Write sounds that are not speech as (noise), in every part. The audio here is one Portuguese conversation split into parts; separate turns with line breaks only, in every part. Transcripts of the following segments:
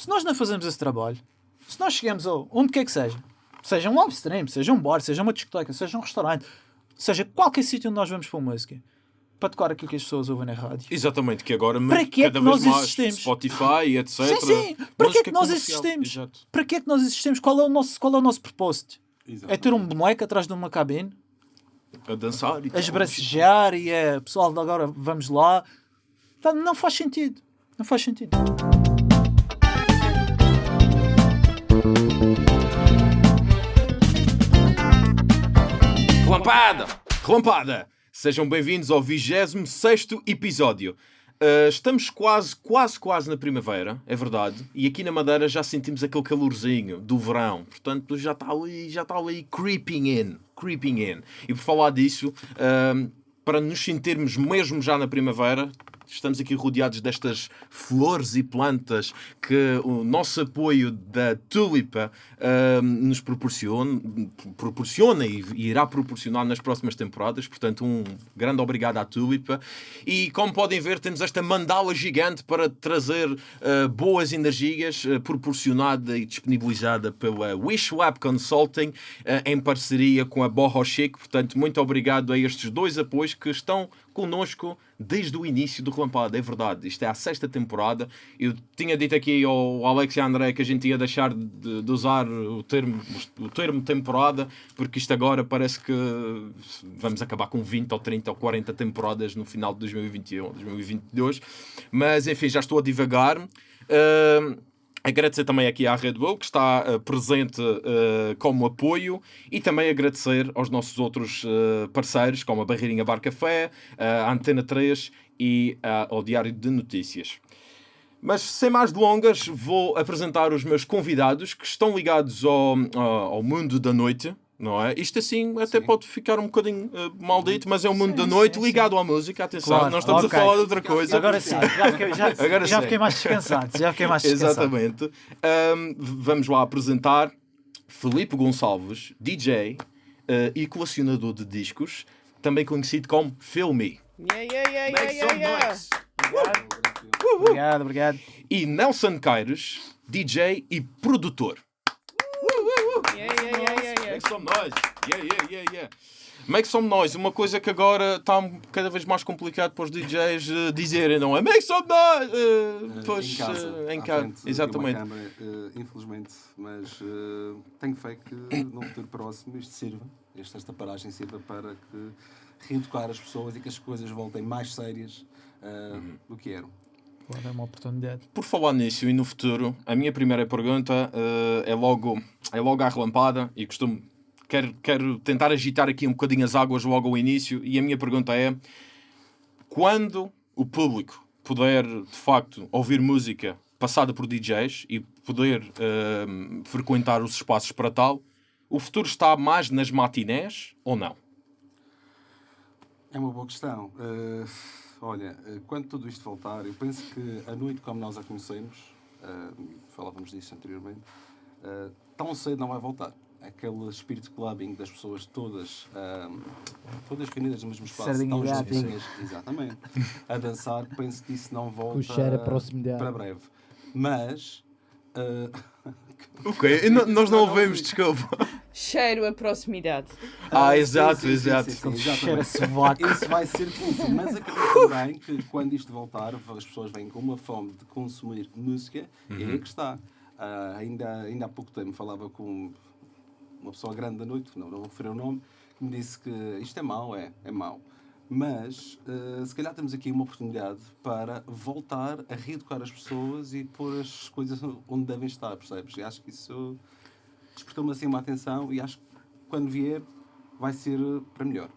Se nós não fazemos esse trabalho, se nós chegamos a onde quer que seja, seja um live stream, seja um bar, seja uma discoteca, seja um restaurante, seja qualquer sítio onde nós vamos para música, para tocar aquilo que as pessoas ouvem na rádio.
Exatamente, que agora
Para que é
cada
que
vez
nós
mais
existimos?
Spotify, etc.
Sim, sim. Para que é que nós
comercial.
existimos?
Exato.
Para que é que nós existimos? Qual é o nosso, qual é o nosso propósito? É ter um boneco atrás de uma cabine,
A dançar e
a esbracejar e é pessoal, agora vamos lá. Não faz sentido. Não faz sentido.
Relampada! Relampada! Sejam bem-vindos ao 26 episódio. Uh, estamos quase, quase, quase na primavera, é verdade. E aqui na Madeira já sentimos aquele calorzinho do verão. Portanto, já está ali, já está ali creeping in. Creeping in. E por falar disso, uh, para nos sentirmos mesmo já na primavera, estamos aqui rodeados destas flores e plantas que o nosso apoio da Tulipa ah, nos proporciona, proporciona e, irá proporcionar nas próximas temporadas. Portanto, um grande obrigado à Tulipa. E como podem ver, temos esta mandala gigante para trazer ah, boas energias, ah, proporcionada e disponibilizada pela Wish Lab Consulting ah, em parceria com a Borro Chic. Portanto, muito obrigado a estes dois apoios que estão connosco desde o início do Relampada, é verdade. Isto é a sexta temporada. Eu tinha dito aqui ao Alex e André que a gente ia deixar de, de usar o termo, o termo temporada, porque isto agora parece que vamos acabar com 20 ou 30 ou 40 temporadas no final de 2021, 2022. Mas enfim, já estou a divagar. Ahm, Agradecer também aqui à Red Bull, que está uh, presente uh, como apoio, e também agradecer aos nossos outros uh, parceiros, como a Barreirinha Bar Café, a Antena 3 e ao Diário de Notícias. Mas sem mais delongas, vou apresentar os meus convidados que estão ligados ao, ao, ao mundo da noite. Não é? Isto assim até
Sim.
pode ficar um bocadinho uh, maldito, mas é o mundo
Sim,
da noite
sim, sim.
ligado à música. Atenção,
Claro,
nós estamos
ok.
a falar de outra coisa.
Agora sim, já fiquei, já,
Agora
já
sim.
fiquei mais descansado. Já fiquei mais descansado.
Exatamente. Ahm, vamos lá apresentar Felipe Gonçalves, DJ eh, e colecionador de discos, também conhecido como Filmy.
Yeah, yeah, yeah,
Make
yeah,
some
yeah, yeah.
noise.
Obrigado, obrigado.
E Nelson Caires, DJ e produtor.
Yeah, yeah, yeah, yeah, yeah.
Make some noise. Yeah, yeah, yeah, yeah. Make some noise, uma coisa que agora está cada vez mais complicado para os DJs eh, dizerem, não é? Make some noise! Eh,
Eh,
pois,
em casa,
eh, em casa, exatamente.
câmara, infelizmente, mas tenho fé que no futuro próximo isto sirva, esta, esta paragem sirva para que reeducar as pessoas e que as coisas voltem mais sérias
Uhum.
do que eram.
Claro, é uma oportunidade.
Por falar nisso e no futuro, a minha primeira pergunta é, logo, é logo à relampada e costumo. Quero, quero tentar agitar aqui um bocadinho as águas logo ao início. E a minha pergunta é: quando o público puder de facto ouvir música passada por DJs e poder eh, frequentar os espaços para tal, o futuro está mais nas matinés ou não?
É uma boa questão. Eh, olha, eh, quando tudo isto voltar, eu penso que a noite como nós a conhecemos, eh, falávamos disso anteriormente, tão cedo não vai voltar. Aquele espírito clubbing das pessoas todas, eh, todas reunidas no mesmo espaço,
Sardinha
tão juntinhas, exatamente, a dançar, penso que isso não volta
cheiro a proximidade.
para breve. Mas... (laughs) eh,
Ok, nós não ouvimos, desculpa.
Cheiro a proximidade.
Ah,
sim,
exato,
sim, sim,
exato.
sim, sim,
Cheira
exatamente.
sovaco.
Isso vai ser difícil, mas acredito também que quando isto voltar, as pessoas vêm com uma fome de consumir música e
Uhum.
aí é que está. Ah, ainda, ainda há pouco tempo falava com uma pessoa grande da noite, não, não vou referir o nome, que me disse que isto é mau, é, é mau. Mas ah, se calhar temos aqui uma oportunidade para voltar a reeducar as pessoas e pôr as coisas onde devem estar, percebes? E acho que isso despertou-me assim uma atenção e acho que quando vier vai ser para melhor.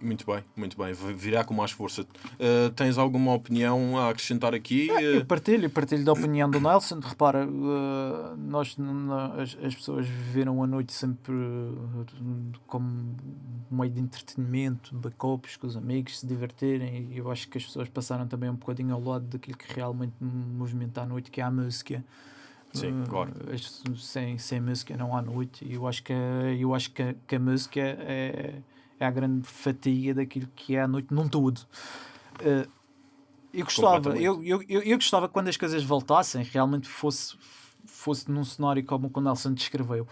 Muito bem, muito bem. Virá com mais força. Uh, tens alguma opinião a acrescentar aqui?
Eu
Uh,
partilho, partilho da opinião do Nelson. Repara, eh, nós, as, as pessoas viveram a noite sempre eh, como meio de entretenimento, de copos com os amigos, se divertirem. E eu acho que as pessoas passaram também um bocadinho ao lado daquilo que realmente movimenta a noite, que é a música.
Sim,
Eh,
claro.
sem, sem música não há noite. E eu acho que, eu acho que, que a música é, é a grande fatia daquilo que é a noite num todo. Eh, Eu gostava, eu, eu, eu, eu gostava que quando as coisas voltassem, realmente fosse, fosse num cenário como o que o Nelson descreveu.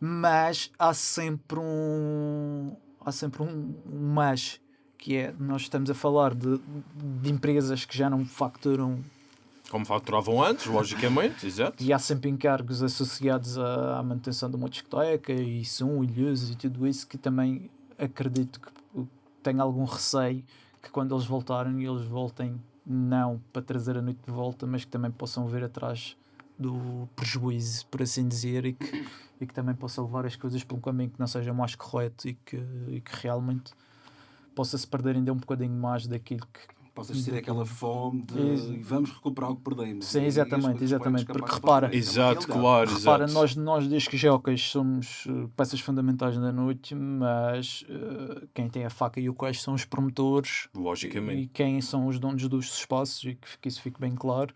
Mas há sempre um. Há sempre um, um mas, que é nós estamos a falar de, de empresas que já não facturam
Como faturavam antes, logicamente, exato.
e há sempre encargos associados à, à manutenção de uma discoteca e som e luzes e tudo isso que também acredito que tenho algum receio que quando eles voltarem eles voltem não para trazer a noite de volta mas que também possam ver atrás do prejuízo por assim dizer e que, e que também possa levar as coisas um caminho que não seja mais correto e que, e que realmente possa se perder ainda um bocadinho mais daquilo que
Possa existir aquela fome de
Isso.
e vamos recuperar o que perdemos.
Sim, exatamente, exatamente, porque repara-
Exato.
É
claro,
Repara,
exato.
nós, nós discos jockeys somos uh, peças fundamentais da noite, mas uh, quem tem a faca e o queijo são os promotores
Logicamente.
e quem são os donos dos espaços, e que, que isso fique bem claro,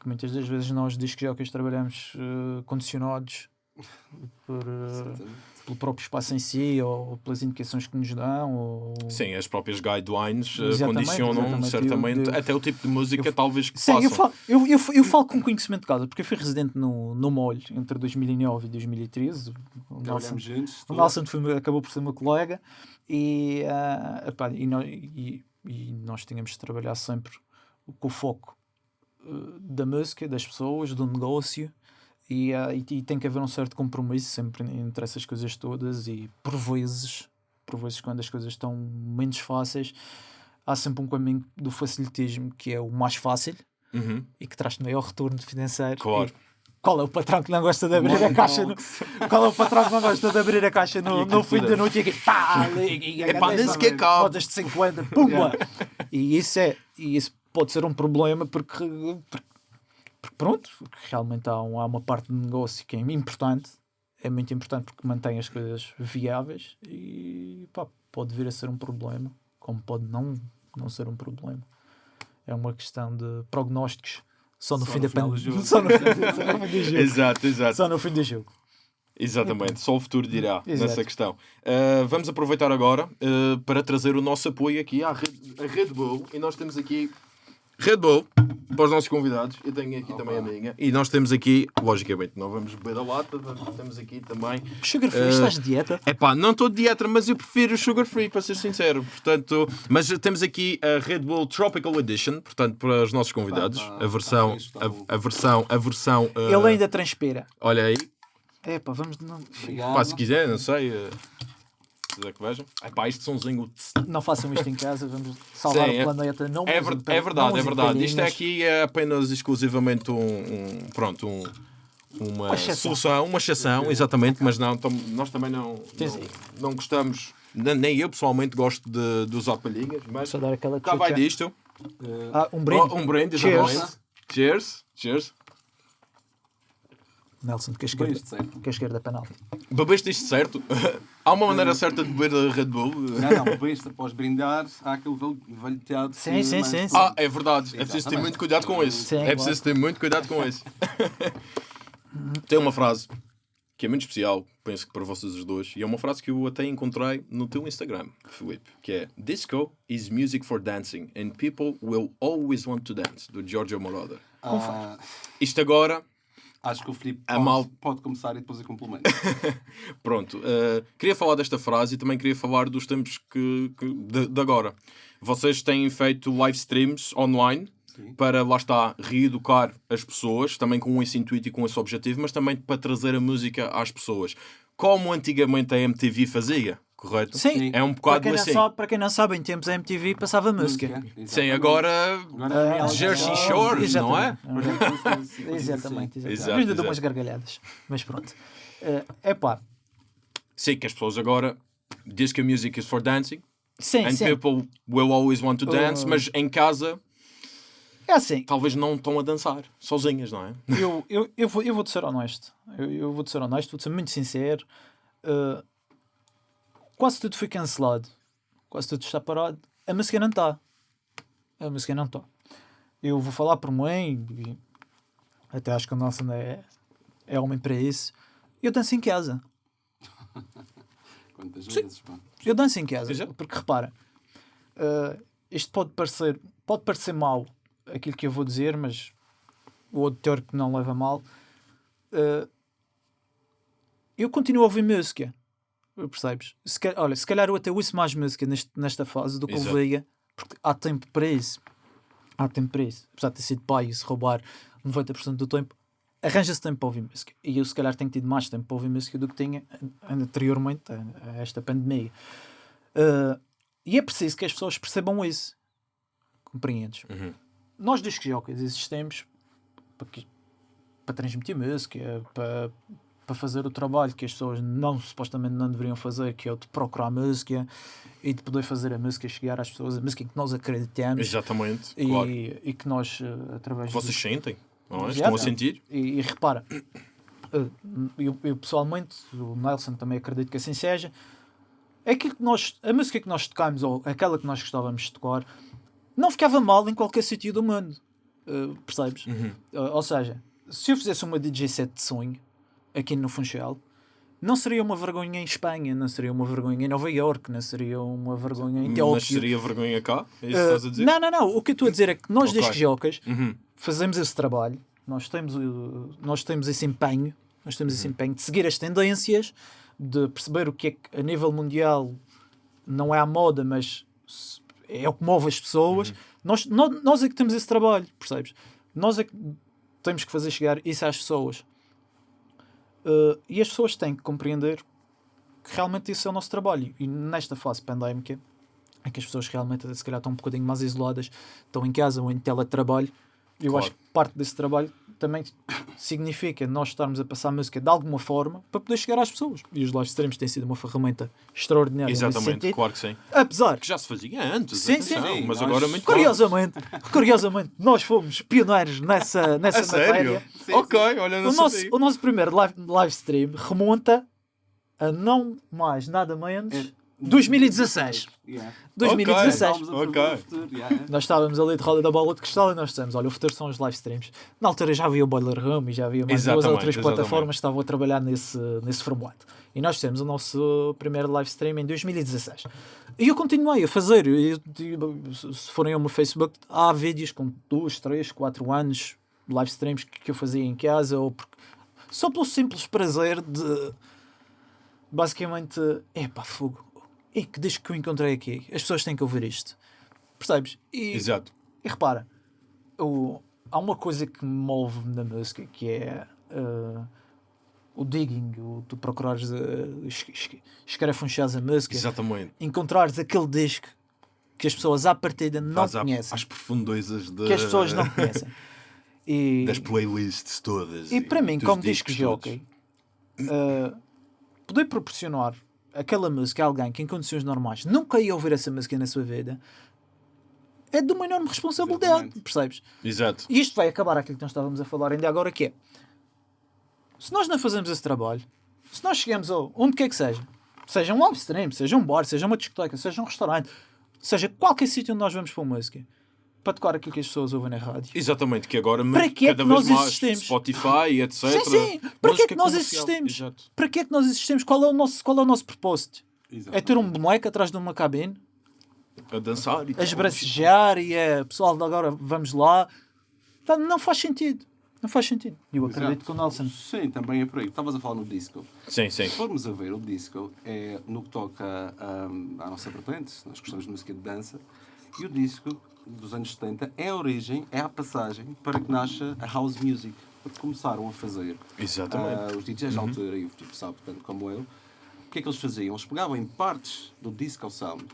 que muitas das vezes nós discos jockeys trabalhamos uh, condicionados (laughs) por, uh,
Exatamente.
Pelo próprio espaço em si, ou pelas indicações que nos dão, ou...
Sim, as próprias guidelines eh,
Exatamente,
condicionam
exatamente.
certamente
Eu- eu-
até o tipo de música
eu-
talvez que
Sim, eu falo, eu, eu, eu falo com conhecimento de causa, porque eu fui residente no, no Molho entre 2009 e 2013. O Nelson. O. Nelson foi, acabou por ser meu colega e, ah, epá, e, nó- e- e nós tínhamos de trabalhar sempre com o foco ah, da música, das pessoas, do negócio e, ah, e, e tem que haver um certo compromisso sempre entre essas coisas todas e por vezes, por vezes quando as coisas estão menos fáceis há sempre um caminho do facilitismo que é o mais fácil
Uhum,
e que traz maior retorno financeiro.
Claro.
E qual é o patrão que não gosta de abrir a caixa? No, (laughs) qual é o patrão que não gosta de abrir a caixa no, no fim da noite e aqui pá, e, (laughs) e,
Epá, nem sequer.
Rodas de 50, pumba! E isso é, e isso pode ser um problema porque, porque, porque pronto, porque realmente há, um- há uma parte do negócio que é importante, é muito importante porque mantém as coisas viáveis e pá, pode vir a ser um problema, como pode não, não ser um problema. É uma questão de prognósticos só no
Só
fim
no
da pandemia. (laughs) (laughs) Só no fim do jogo.
Exato, exato.
Só no fim do jogo.
Exatamente, só o futuro dirá
Exato.
nessa questão. Uh, vamos aproveitar agora uh, para trazer o nosso apoio aqui à Red, à Red Bull. E nós temos aqui Red Bull para os nossos convidados. Eu tenho aqui também a minha. E nós temos aqui, logicamente, não vamos beber a lata, temos aqui também.
Sugar free,
Eh,
estás de dieta?
É pá, não estou de dieta, mas eu prefiro sugar free, para ser sincero. Portanto, mas temos aqui a Red Bull Tropical Edition, portanto, para os nossos convidados.
tá-
a versão, a, a versão, a versão. uh,
Ele ainda transpira.
Olha aí,
É pá, vamos. Não.
Pá, se quiser, não sei. eh, Quiser que vejam. É pá, isto somzinho.
não façam isto em casa, vamos salvar
Sim, é-
o planeta. Não
É, ver- é verdade, é verdade. Isto é aqui é apenas exclusivamente um. um- pronto, um. Uma
Uma
solução, uma exceção, exatamente, mas não, tam- nós também não, não, não gostamos, nem eu pessoalmente gosto de, de usar palhinhas, mas
Só dar aquela
cá vai disto.
Ah, um brinde.
Oh, um brinde,
Cheers.
Cheers. Cheers.
Nelson, que a
bem
esquerda,
certo?
que a esquerda é penalti.
Bebeste isto certo? (laughs) Há uma maneira certa de beber a Red Bull?
Não, não, bem isto, após brindar, há aquele velho, velho teatro.
Sim,
que
sim,
mais-
sim, sim.
Ah, é verdade. É preciso ter muito cuidado com isso.
Sim,
é
claro.
preciso ter muito cuidado com isso. (laughs) Tem uma frase que é muito especial, penso que para vocês os dois, e é uma frase que eu até encontrei no teu Instagram, Filipe, que é Disco is music for dancing and people will always want to dance, do Giorgio Moroder.
Ah,
Isto agora,
acho que o Filipe
A
pode,
mal-
pode começar e depois eu complemento. (laughs)
pronto, eh, queria falar desta frase e também queria falar dos tempos que, que- de, de agora. Vocês têm feito live streams online
Sim.
para, lá está, reeducar as pessoas, também com esse intuito e com esse objetivo, mas também para trazer a música às pessoas. Como antigamente a MTV fazia, correto?
Sim.
É um
Para
bocado
não
assim.
sabe, para quem não sabe, em tempos a MTV passava música.
Exatamente.
Sim, agora
Agora reality
Jersey
show.
Shores, não é?
Exatamente. Exatamente, exatamente.
Exato,
Exato, dou umas gargalhadas. Mas pronto. É pá,
Sim, que as pessoas agora. Disco music is for dancing
sim,
and
sim.
people will always want to dance,
Uh,
mas em casa
É assim,
talvez não estão a dançar, sozinhas, não é?
eu, eu, eu, vou, eu vou-te ser honesto. Eu, eu vou-te ser honesto, vou-te ser muito sincero. Uh, quase tudo foi cancelado. Quase tudo está parado. A música não está. A música não está. Eu vou falar por mim, e até acho que o nosso é, é homem para isso. Eu danço em casa. (laughs)
Quantas vezes, pá.
Eu danço em casa. Porque repara, uh, isto pode parecer, pode parecer mau aquilo que eu vou dizer, mas o auditor que não leva mal. Uh, eu continuo a ouvir música. Percebes? Se, olha, se calhar eu até ouço mais música neste, nesta fase do que
Exato.
ouvia, porque há tempo para isso. Há tempo para isso. Apesar de ter sido pai e se roubar 90% do tempo, arranja-se tempo para ouvir música. E eu, se calhar, tenho tido mais tempo para ouvir música do que tinha anteriormente a, esta pandemia. Uh, e é preciso que as pessoas percebam isso. Compreendes?
Uhum.
Nós dos jockeys existemos para, que- para transmitir música, para, para fazer o trabalho que as pessoas não, supostamente não deveriam fazer, que é o de procurar música e de poder fazer a música chegar às pessoas, a música em que nós acreditamos
Exatamente,
e,
claro.
e que nós, eh, através
Vocês
do-
sentem, não é? Estão a sentir?
e, e repara, eh, eu, eu pessoalmente, o Nelson também acredito que assim seja, é que nós, a música que nós tocámos, ou aquela que nós gostávamos de tocar, não ficava mal em qualquer sítio do mundo. Eh, percebes?
Uhum.
Uh, ou seja, se eu fizesse uma DJ set de sonho aqui no Funchal, não seria uma vergonha em Espanha, não seria uma vergonha em Nova York, não seria uma vergonha em Tóquio.
Mas seria vergonha cá? É isso que
Uh,
estás a dizer?
não, não, não. O que eu estou a dizer é que nós,
Ok.
desde jocas,
Uhum.
fazemos esse trabalho, nós temos, nós temos esse empenho, nós temos
Uhum.
esse empenho de seguir as tendências, de perceber o que é que a nível mundial não é a moda, mas é o que move as pessoas.
Uhum.
Nós, nós, nós é que temos esse trabalho, percebes? Nós é que temos que fazer chegar isso às pessoas. Uh, e as pessoas têm que compreender que realmente isso é o nosso trabalho. E nesta fase pandémica, em que as pessoas realmente se calhar estão um bocadinho mais isoladas, estão em casa ou em teletrabalho, eu
Claro.
acho que parte desse trabalho também significa nós estarmos a passar música de alguma forma para poder chegar às pessoas. E os live streams têm sido uma ferramenta extraordinária
Exatamente, claro que sim.
Apesar
Que já se fazia antes,
Sim,
atenção,
sim.
mas
Nós-
agora muito mais.
Curiosamente, curiosamente, nós fomos pioneiros nessa, nessa
A sério?
matéria.
Sim,
ok, olha, não
O nosso, o nosso primeiro live, live stream remonta a não mais, nada menos,
É.
2016.
Yeah.
2017.
Estávamos a prever
Ok.
o futuro, yeah.
Nós estávamos ali de roda da bola de cristal e nós dissemos: Olha, o futuro são os live streams. Na altura já havia o Boiler Room e já havia mais duas ou
Exatamente,
três
exatamente.
plataformas que estavam a trabalhar nesse, nesse formato. E nós fizemos o nosso primeiro live stream em 2016. E eu continuei a fazer. Eu- eu- se forem ao meu Facebook, há vídeos com 2, 3, 4 anos, live streams que, que eu fazia em casa, ou porque, só pelo simples prazer de basicamente, epá, fogo. E que disco que eu encontrei aqui? As pessoas têm que ouvir isto. Percebes? E,
Exato.
e repara, o- há uma coisa que me move na música que é uh, o digging, o tu procurares, uh, es- es- escarafunchares a música,
Exatamente.
encontrares aquele disco que as pessoas à partida não
Faz
conhecem,
às profundezas de-
que as pessoas não conhecem. (laughs) E,
das playlists todas.
e para mim, como disco
discos
jockey, uh, poder proporcionar aquela música a alguém que em condições normais nunca ia ouvir essa música na sua vida é de uma enorme responsabilidade,
Exatamente.
percebes?
Exato.
E isto vai acabar aquilo que nós estávamos a falar ainda agora, que é se nós não fazemos esse trabalho, se nós chegamos a onde quer que seja, seja um live stream, seja um bar, seja uma discoteca, seja um restaurante, seja qualquer sítio onde nós vamos para música, para tocar aquilo que as pessoas ouvem na rádio.
Exatamente, que agora
Para que é
cada
que
vez
nós
mais
existimos?
Spotify, etc.
Sim, sim. Para que é que nós
comercial.
existimos?
Exato.
Para que é que nós existimos? Qual é o nosso, qual é o nosso propósito?
Exato.
É ter um boneco atrás de uma cabine,
A dançar e
a esbracejar e é pessoal, agora vamos lá. Tá, Não faz sentido. Não faz sentido. E eu acredito
Exato.
que o Nelson
Sim, também é por aí. Estavas a falar no disco.
Sim, sim.
Se formos a ver, o disco é no que toca hum, à nossa vertente, nós gostamos de música de dança, e o disco dos anos 70 é a origem, é a passagem para que nasça a house music. Porque começaram a fazer
Exatamente.
ah, os DJs da altura, e o tipo sabe tanto como eu, o que é que eles faziam? Eles pegavam em partes do disco sound,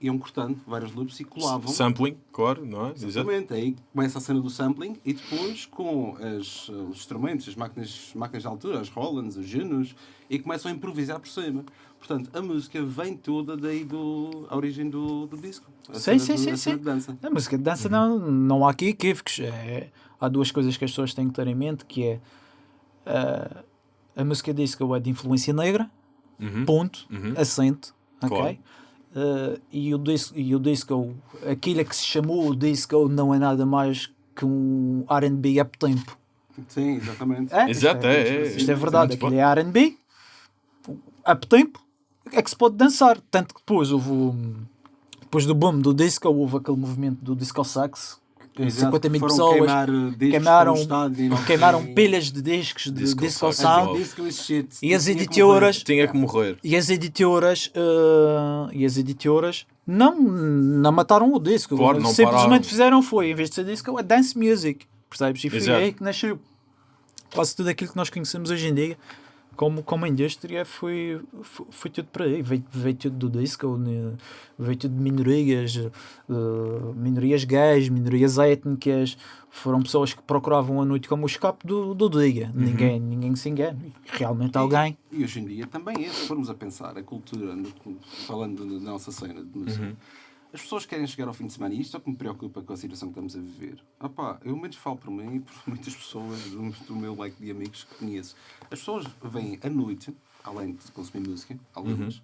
iam cortando vários loops e colavam.
Sampling, claro, não é? Exato.
Exatamente, aí começa a cena do sampling e depois com as, uh, os instrumentos, as máquinas, máquinas de altura, as Rolands, os Junos, e começam a improvisar por cima. Portanto, a música vem toda daí do a origem do, do disco. A
Sim, sim,
do-
sim, sim.
dança.
A música de dança não, não há aqui equívocos. É, há duas coisas que as pessoas têm que ter em mente, que é ah, a música disco é de influência negra,
Uhum.
ponto,
Uhum.
acento, ok?
Claro.
Ah, e, o disco, e o disco, aquilo que se chamou o disco não é nada mais que um R&B up-tempo.
Sim, exatamente.
É?
Exato,
isto
é,
é,
é,
isto é
é
verdade, aquilo é R&B, up-tempo, é que se pode dançar. Tanto que depois houve o- depois do boom do disco, houve aquele movimento do disco sax,
Exato,
50 mil
foram
pessoas,
queimar, uh,
queimaram, queimaram pilhas de discos de
Disco
disco
sound.
e
as editoras-.
Tinha que morrer.
e as editoras eh, e as editoras não, não mataram o disco.
Claro, não
Simplesmente
pararam.
fizeram foi, em vez de ser disco, é dance music. Percebes? E foi
Exato.
aí que nasceu quase tudo aquilo que nós conhecemos hoje em dia. Como, como indústria foi, foi, foi tudo para aí, veio, veio tudo do disco, né? veio tudo de minorias, eh, minorias gays, minorias étnicas, foram pessoas que procuravam a noite como o escape do, do dia.
Uhum.
Ninguém, ninguém se engana. Realmente alguém.
E hoje em dia também é, se formos a pensar, a cultura, falando da nossa cena de música,
Uhum.
As pessoas querem chegar ao fim de semana e isto é o que me preocupa com a situação que estamos a viver. Opá, eu menos falo por mim e por (laughs) muitas pessoas do, do meu leque de amigos que conheço. As pessoas vêm à noite, além de consumir música, algumas,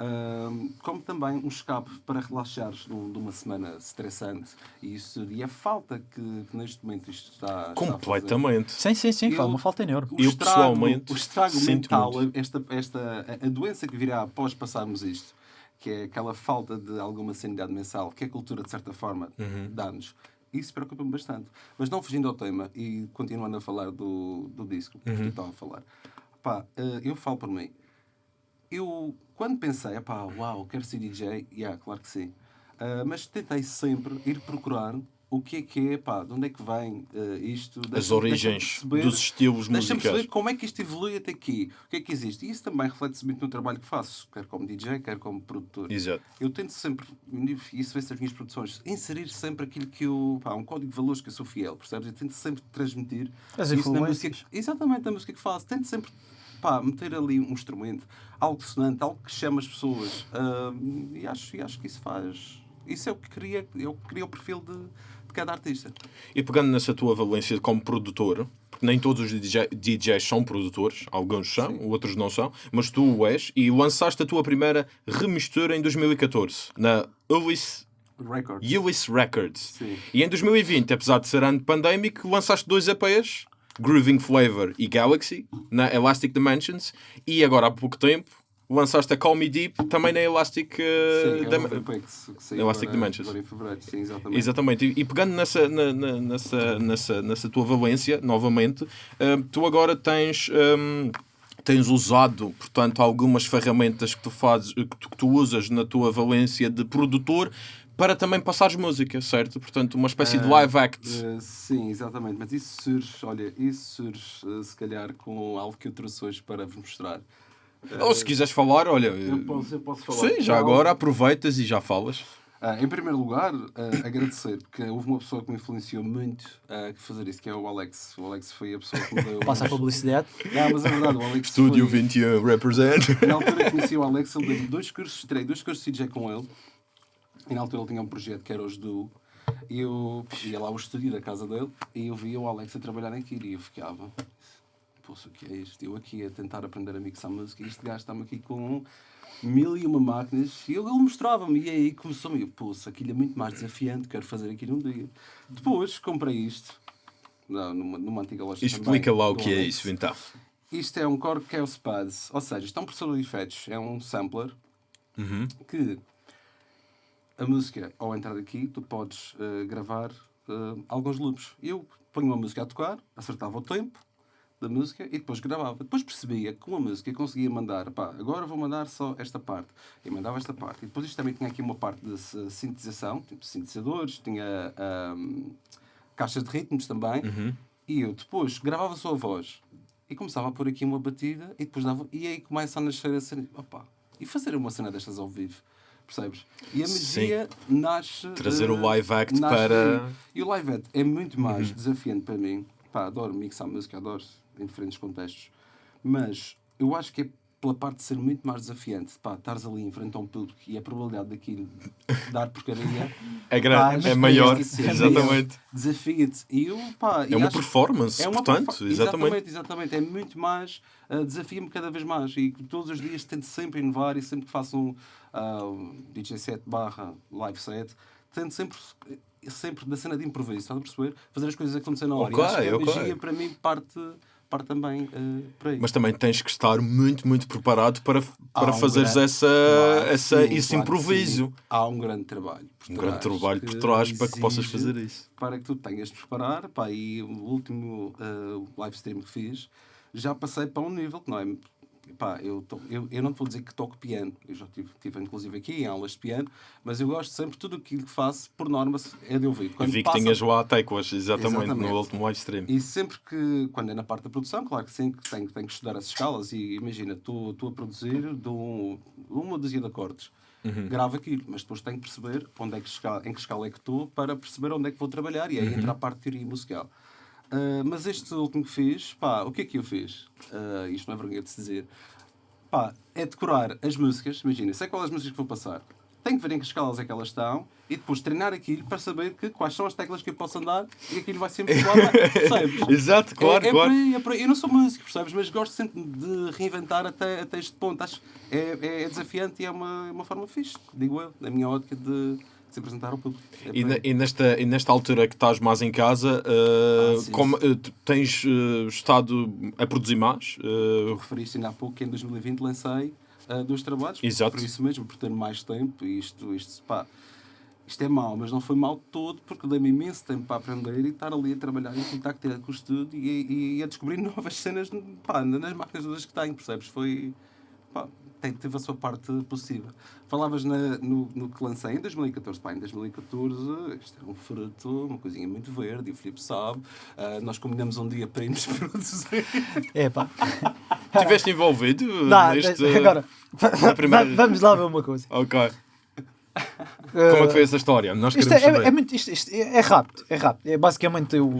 Uhum.
ahm, como também um escape para relaxares num- de uma semana estressante. E isso e a falta que, que neste momento isto está, está a fazer.
Completamente.
Sim, sim, sim,
Eu-
faz uma falta enorme.
O
Eu,
estrago,
pessoalmente,
o estrago
sinto
mental, esta, esta, a- a doença que virá após passarmos isto, que é aquela falta de alguma sanidade mensal, que a cultura, de certa forma,
Uhum.
dá-nos, isso preocupa-me bastante. Mas não fugindo ao tema e continuando a falar do, do disco que
Uhum.
tu estava a falar, pá, eh, eu falo por mim. Eu, quando pensei, pá, uau, quero ser DJ, yeah, claro que sim. Ah, mas tentei sempre ir procurar o que é que é, pá, de onde é que vem eh, isto.
As
Deixa-me- deixa-me
origens
perceber-
dos estilos
Deixa-me perceber
musicais.
como é que isto evolui até aqui. O que é que existe? E isso também reflete-se muito no trabalho que faço, quer como DJ, quer como produtor.
Exato.
Eu tento sempre, e isso vê-se nas minhas produções, inserir sempre aquilo que eu. Pá, um código de valores que eu sou fiel, percebes? Eu tento sempre transmitir
As
isso na música. Exatamente, na música que faço. Tento sempre pá, meter ali um instrumento, algo sonante, algo que chama as pessoas. Ah, e, acho, e acho que isso faz. Isso é o que cria, é o, que cria o perfil de, de cada artista.
E pegando nessa tua valência como produtor, porque nem todos os DJ DJs são produtores, alguns são, outros não são, mas tu o és, e lançaste a tua primeira remistura em 2014, na Ulyss,
Records.
Ulyss Records.
Sim.
E em 2020, apesar de ser ano pandémico, lançaste dois EPs, Grooving Flavor e Galaxy, na Elastic Dimensions, e agora há pouco tempo lançaste a Call Me Deep, também na Elastic... eh,
Sim, é EP que
Elastic
agora-
Dimensions.
agora em fevereiro. Sim, exatamente.
Exatamente, e, e pegando nessa, na- na- nessa, nessa, nessa tua valência, novamente, hum, tu agora tens, hum, tens usado, portanto, algumas ferramentas que tu fazes, que tu, que tu usas na tua valência de produtor para também passares música, certo? Portanto, uma espécie de live act.
Eh, sim, exatamente. Mas isso surge, olha, isso surge eh, se calhar com algo que eu trouxe hoje para vos mostrar.
Ou se quiseres falar, olha.
Eu posso, eu posso falar.
Sim, já agora aproveitas e já falas.
Ah, em primeiro lugar, ah, agradecer, porque houve uma pessoa que me influenciou muito a fazer isso, que é o Alex. O Alex foi a pessoa que me deu. (laughs)
Passa a publicidade.
Não, mas é verdade, o Alex.
Estúdio
foi...
21 represent. (laughs)
Na altura conheci o Alex, ele deu dois cursos, tirei dois cursos de DJ com ele. E na altura ele tinha um projeto que era os Duo. E eu ia lá ao estúdio da casa dele e eu via o Alex a trabalhar naquilo e eu ficava. Poxa, o que é isto? Eu aqui a tentar aprender a mixar música e este gajo está-me aqui com mil e uma máquinas e ele, mostrava-me e aí começou-me. Poxa, aquilo é muito mais desafiante, quero fazer aquilo um dia. Depois comprei isto não, numa, numa antiga loja
Explica
também,
lá o que é isso, então.
Isto é um Korg Chaos Pads, ou seja, isto é um processador de efeitos, é um sampler que a música, ao entrar aqui, tu podes eh, gravar eh, alguns loops. Eu ponho uma música a tocar, acertava o tempo da música e depois gravava. Depois percebia que com a música eu conseguia mandar, pá, agora vou mandar só esta parte. E mandava esta parte. E depois isto também tinha aqui uma parte de eh, sintetização, tipo sintetizadores, tinha ahm, caixas de ritmos também. E eu depois gravava só a voz e começava a pôr aqui uma batida e depois dava. E aí começa a nascer a cena. Opa, e fazer uma cena destas ao vivo. Percebes? E a magia nasce.
Trazer
eh,
o live act para-.
E o live act é muito mais desafiante para mim. Pá, adoro mixar música, adoro em diferentes contextos. Mas eu acho que é pela parte de ser muito mais desafiante. Pá, estares ali em frente a um público e a probabilidade daquilo dar porcaria.
É grande,
pá,
é maior, exatamente.
Desafia-te. E eu, pá,
É uma performance,
é uma
portanto,
perfa-
exatamente.
exatamente, exatamente. É muito mais, uh, desafia-me cada vez mais. E todos os dias tento sempre inovar e sempre que faço um uh, DJ set barra live set, tento sempre, sempre da cena de improviso, estás a perceber? Fazer as coisas acontecer na hora.
Ok,
e acho que a
ok.
magia para mim parte, também eh, para isso.
Mas também tens que estar muito, muito preparado para, para
um
fazeres
grande-
essa,
Claro
essa,
sim,
esse
claro
improviso.
sim. Há um grande trabalho. por
Um
trás
grande trabalho por trás para que possas fazer isso.
Para que tu tenhas de preparar. Pá, e o último eh, live stream que fiz, já passei para um nível que não é. Pá, eu, eu, eu não vou dizer que toco piano, eu já estive, tive inclusive aqui em aulas de piano, mas eu gosto sempre, tudo aquilo que faço, por norma, é de ouvir. Quando
vi que
passa-
tinhas lá teclas, exatamente,
Exatamente.
no último live stream.
e sempre que, quando é na parte da produção, claro que sim, que tenho, tenho que estudar as escalas e imagina, estou estou a produzir de um, uma dúzia de acordes,
Uhum.
gravo aquilo, mas depois tenho que perceber onde é que escala, em que escala é que estou para perceber onde é que vou trabalhar e aí
Uhum.
entra a parte de teoria musical. Ah, mas este último que fiz, pá, o que é que eu fiz? Ah, isto não é vergonha de se dizer. Pá, é decorar as músicas, imagina, sei quais as músicas que vou passar. Tenho que ver em que escalas é que elas estão e depois treinar aquilo para saber que, quais são as teclas que eu posso andar e aquilo vai sempre bem, percebes? (laughs)
Exato, claro,
é, é
claro.
Por aí, é por aí. Eu não sou músico, percebes? Mas gosto sempre de reinventar até, até este ponto. Acho é, é, é desafiante e é uma, é uma forma fixe, digo eu, na minha ótica de se apresentar ao público. É
E, na- e nesta, e nesta altura que estás mais em casa, uh,
Ah, sim,
como, uh, tu tens uh, estado a produzir mais?
Tu
Uh,
referiste ainda há pouco que em 2020 lancei dois trabalhos.
Exato.
Por isso mesmo, por ter mais tempo. E isto, isto, pá, isto é mau, mas não foi mau todo porque dei-me imenso tempo para aprender e estar ali a trabalhar em contacto direto com o estúdio e, e a descobrir (laughs) novas cenas pá, nas máquinas todas que tenho, percebes? Foi. Pá, tem, teve a sua parte positiva. Falavas na- no, no que lancei em 2014. Pá, em 2014, isto era um fruto, uma coisinha muito verde, e o Filipe sabe. Ah, nós combinamos um dia para irmos (laughs) produzir.
É pá. (laughs)
Estiveste envolvido
Dá,
neste...
agora,
na primeira-
va- vamos lá ver uma coisa.
Ok. Como é que foi essa história? Nós
Isto
queremos
é, é,
saber.
é muito, isto, isto é, é rápido, é rápido. É basicamente eu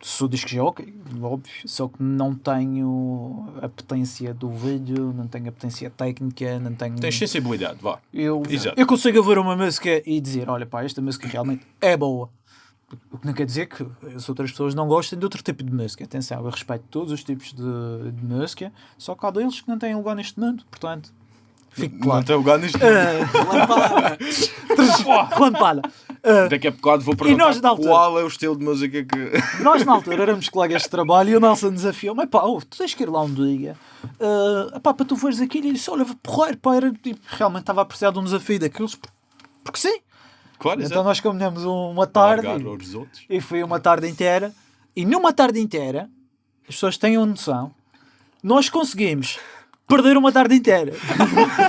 sou disco jockey, óbvio, só que não tenho a potência do vídeo, não tenho a potência técnica, não tenho.
Tens sensibilidade, vá.
Eu,
Exato.
eu consigo ouvir uma música e dizer, olha pá, esta música realmente é boa. O que não quer dizer que as outras pessoas não gostem de outro tipo de música. Atenção, eu respeito todos os tipos de, de música, só que há deles que não têm lugar neste mundo, portanto,
Não
claro.
tem lugar nisto.
Relampada. Ah,
Daqui a bocado vou perguntar
nós, altura?
qual é o estilo de música que... (laughs)
Nós na altura éramos colegas de trabalho e o Nelson desafiou-me, pá, oh, tu tens que ir lá um dia ah, pá, para tu veres aquilo e disse, olha, porreiro, pá, era, tipo, realmente estava a precisar de um desafio daqueles, por- porque sim.
Claro,
Então
exato.
nós combinamos uma tarde e, e foi uma tarde inteira e numa tarde inteira, as pessoas tenham noção, nós conseguimos perder uma tarde inteira.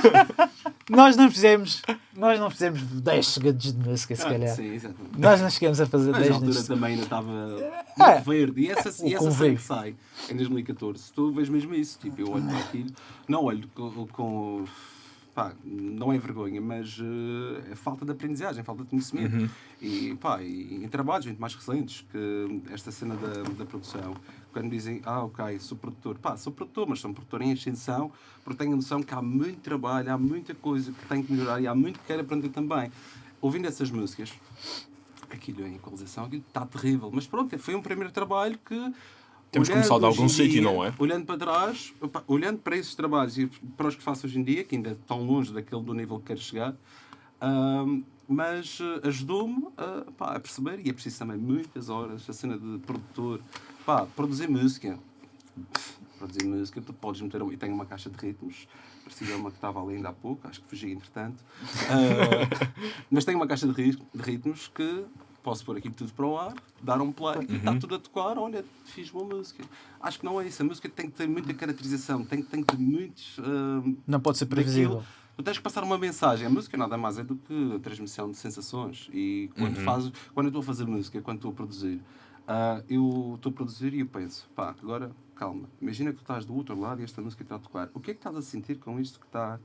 (laughs) nós não fizemos, nós não fizemos 10 segundos de música, se calhar.
Sim, exatamente.
Nós não chegamos a fazer
Mas na
10
altura também ainda estava
É.
muito verde. E essa, e essa cena que sai em 2014, tu vês mesmo isso. Tipo, eu olho para aquilo, não olho com. com pá, não é vergonha, mas eh, é falta de aprendizagem, falta de conhecimento. E, pá, e em trabalhos muito mais recentes, que esta cena da, da produção, quando dizem, ah, ok, sou produtor, pá, sou produtor, mas sou produtor em ascensão, porque tenho a noção que há muito trabalho, há muita coisa que tenho que melhorar e há muito que quero aprender também. Ouvindo essas músicas, aquilo em equalização, aquilo está terrível. Mas pronto, foi um primeiro trabalho que.
Temos
olhando
começar de algum sítio, não é?
Olhando para trás, opa, olhando para esses trabalhos e para os que faço hoje em dia, que ainda estão longe daquele do nível que quero chegar, ahm, mas eh, ajudou-me a perceber, e é preciso também muitas horas, a cena de produtor, pá, produzir música. Produzir música, tu podes meter. Eu tenho uma caixa de ritmos, parecia uma que estava ali ainda há pouco, acho que fugi entretanto. Ah, mas tenho uma caixa de, ri- de ritmos que posso pôr aqui tudo para o ar, dar um play e está tudo a tocar. Olha, fiz boa música. Acho que não é isso. A música tem que ter muita caracterização, tem, tem que ter muitos. ah,
Não pode ser previsível.
daquilo. Tu tens que passar uma mensagem. A música nada mais é do que a transmissão de sensações. E quando, fazes, quando eu estou a fazer música, quando estou a produzir, ah, eu estou a produzir e eu penso, pá, agora calma. Imagina que tu estás do outro lado e esta música está a tocar. O que é que estás a sentir com isto que está.